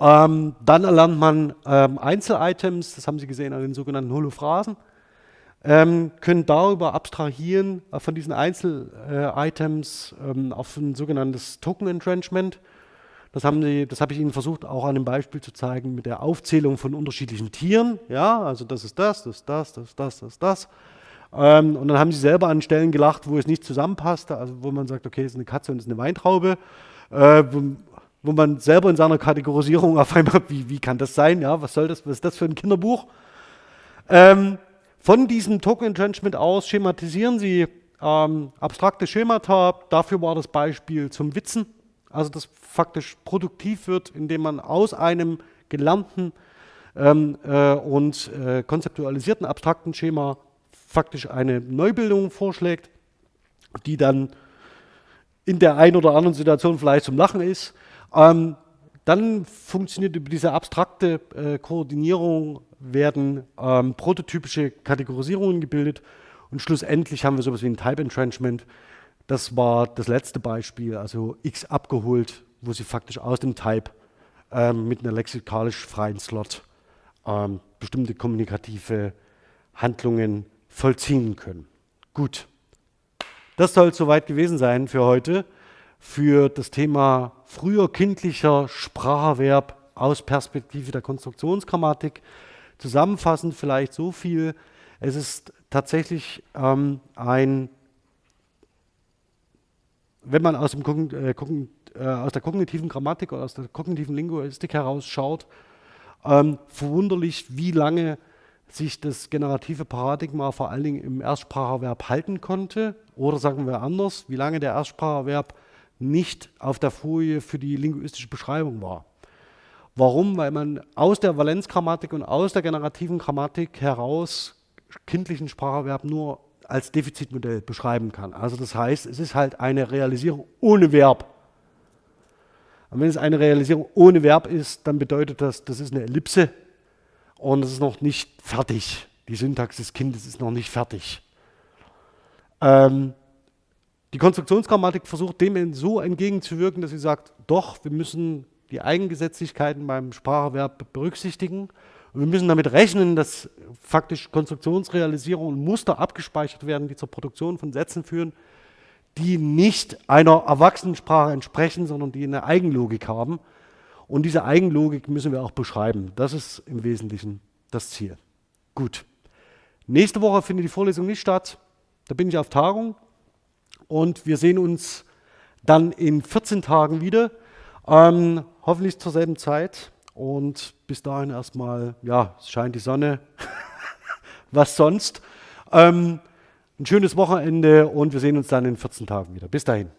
Ähm, dann erlernt man ähm, Einzelitems, das haben Sie gesehen an den sogenannten Holophrasen, ähm, können darüber abstrahieren äh, von diesen Einzelitems äh, auf ein sogenanntes Token Entrenchment. Das, haben die, das habe ich Ihnen versucht, auch an einem Beispiel zu zeigen mit der Aufzählung von unterschiedlichen Tieren. Ja, also das ist das, das ist das, das ist das, das ist das. Ähm, und dann haben sie selber an Stellen gelacht, wo es nicht zusammenpasste, also wo man sagt, okay, es ist eine Katze und es ist eine Weintraube, äh, wo, wo, man selber in seiner Kategorisierung auf einmal, wie, wie kann das sein, ja, was soll das, was ist das für ein Kinderbuch? Ähm, von diesem Token Entrenchment aus schematisieren Sie ähm, abstrakte Schemata. Dafür war das Beispiel zum Witzen. Also das faktisch produktiv wird, indem man aus einem gelernten ähm, äh, und äh, konzeptualisierten abstrakten Schema faktisch eine Neubildung vorschlägt, die dann in der einen oder anderen Situation vielleicht zum Lachen ist. Ähm, dann funktioniert über diese abstrakte äh, Koordinierung, werden ähm, prototypische Kategorisierungen gebildet und schlussendlich haben wir sowas wie ein Type Entrenchment. Das war das letzte Beispiel, also x abgeholt, wo Sie faktisch aus dem Type ähm, mit einer lexikalisch freien Slot ähm, bestimmte kommunikative Handlungen vollziehen können. Gut, das soll soweit gewesen sein für heute, für das Thema früher kindlicher Spracherwerb aus Perspektive der Konstruktionsgrammatik. Zusammenfassend vielleicht so viel, es ist tatsächlich ähm, ein, wenn man aus, dem, äh, äh, aus, der kognitiven Grammatik oder aus der kognitiven Linguistik heraus schaut, ähm, verwunderlich, wie lange sich das generative Paradigma vor allen Dingen im Erstspracherverb halten konnte. Oder sagen wir anders, wie lange der Erstspracherverb nicht auf der Folie für die linguistische Beschreibung war. Warum? Weil man aus der Valenzgrammatik und aus der generativen Grammatik heraus kindlichen Spracherverb nur als Defizitmodell beschreiben kann. Also das heißt, es ist halt eine Realisierung ohne Verb. Und wenn es eine Realisierung ohne Verb ist, dann bedeutet das, das ist eine Ellipse und es ist noch nicht fertig. Die Syntax des Kindes ist noch nicht fertig. Ähm, die Konstruktionsgrammatik versucht dem so entgegenzuwirken, dass sie sagt, doch, wir müssen die Eigengesetzlichkeiten beim Spracherwerb berücksichtigen wir müssen damit rechnen, dass faktisch Konstruktionsrealisierung und Muster abgespeichert werden, die zur Produktion von Sätzen führen, die nicht einer Erwachsenensprache entsprechen, sondern die eine Eigenlogik haben. Und diese Eigenlogik müssen wir auch beschreiben. Das ist im Wesentlichen das Ziel. Gut. Nächste Woche findet die Vorlesung nicht statt. Da bin ich auf Tagung. Und wir sehen uns dann in 14 Tagen wieder. Ähm, hoffentlich zur selben Zeit. Und bis dahin erstmal, ja, es scheint die Sonne. Was sonst? Ähm, ein schönes Wochenende und wir sehen uns dann in 14 Tagen wieder. Bis dahin.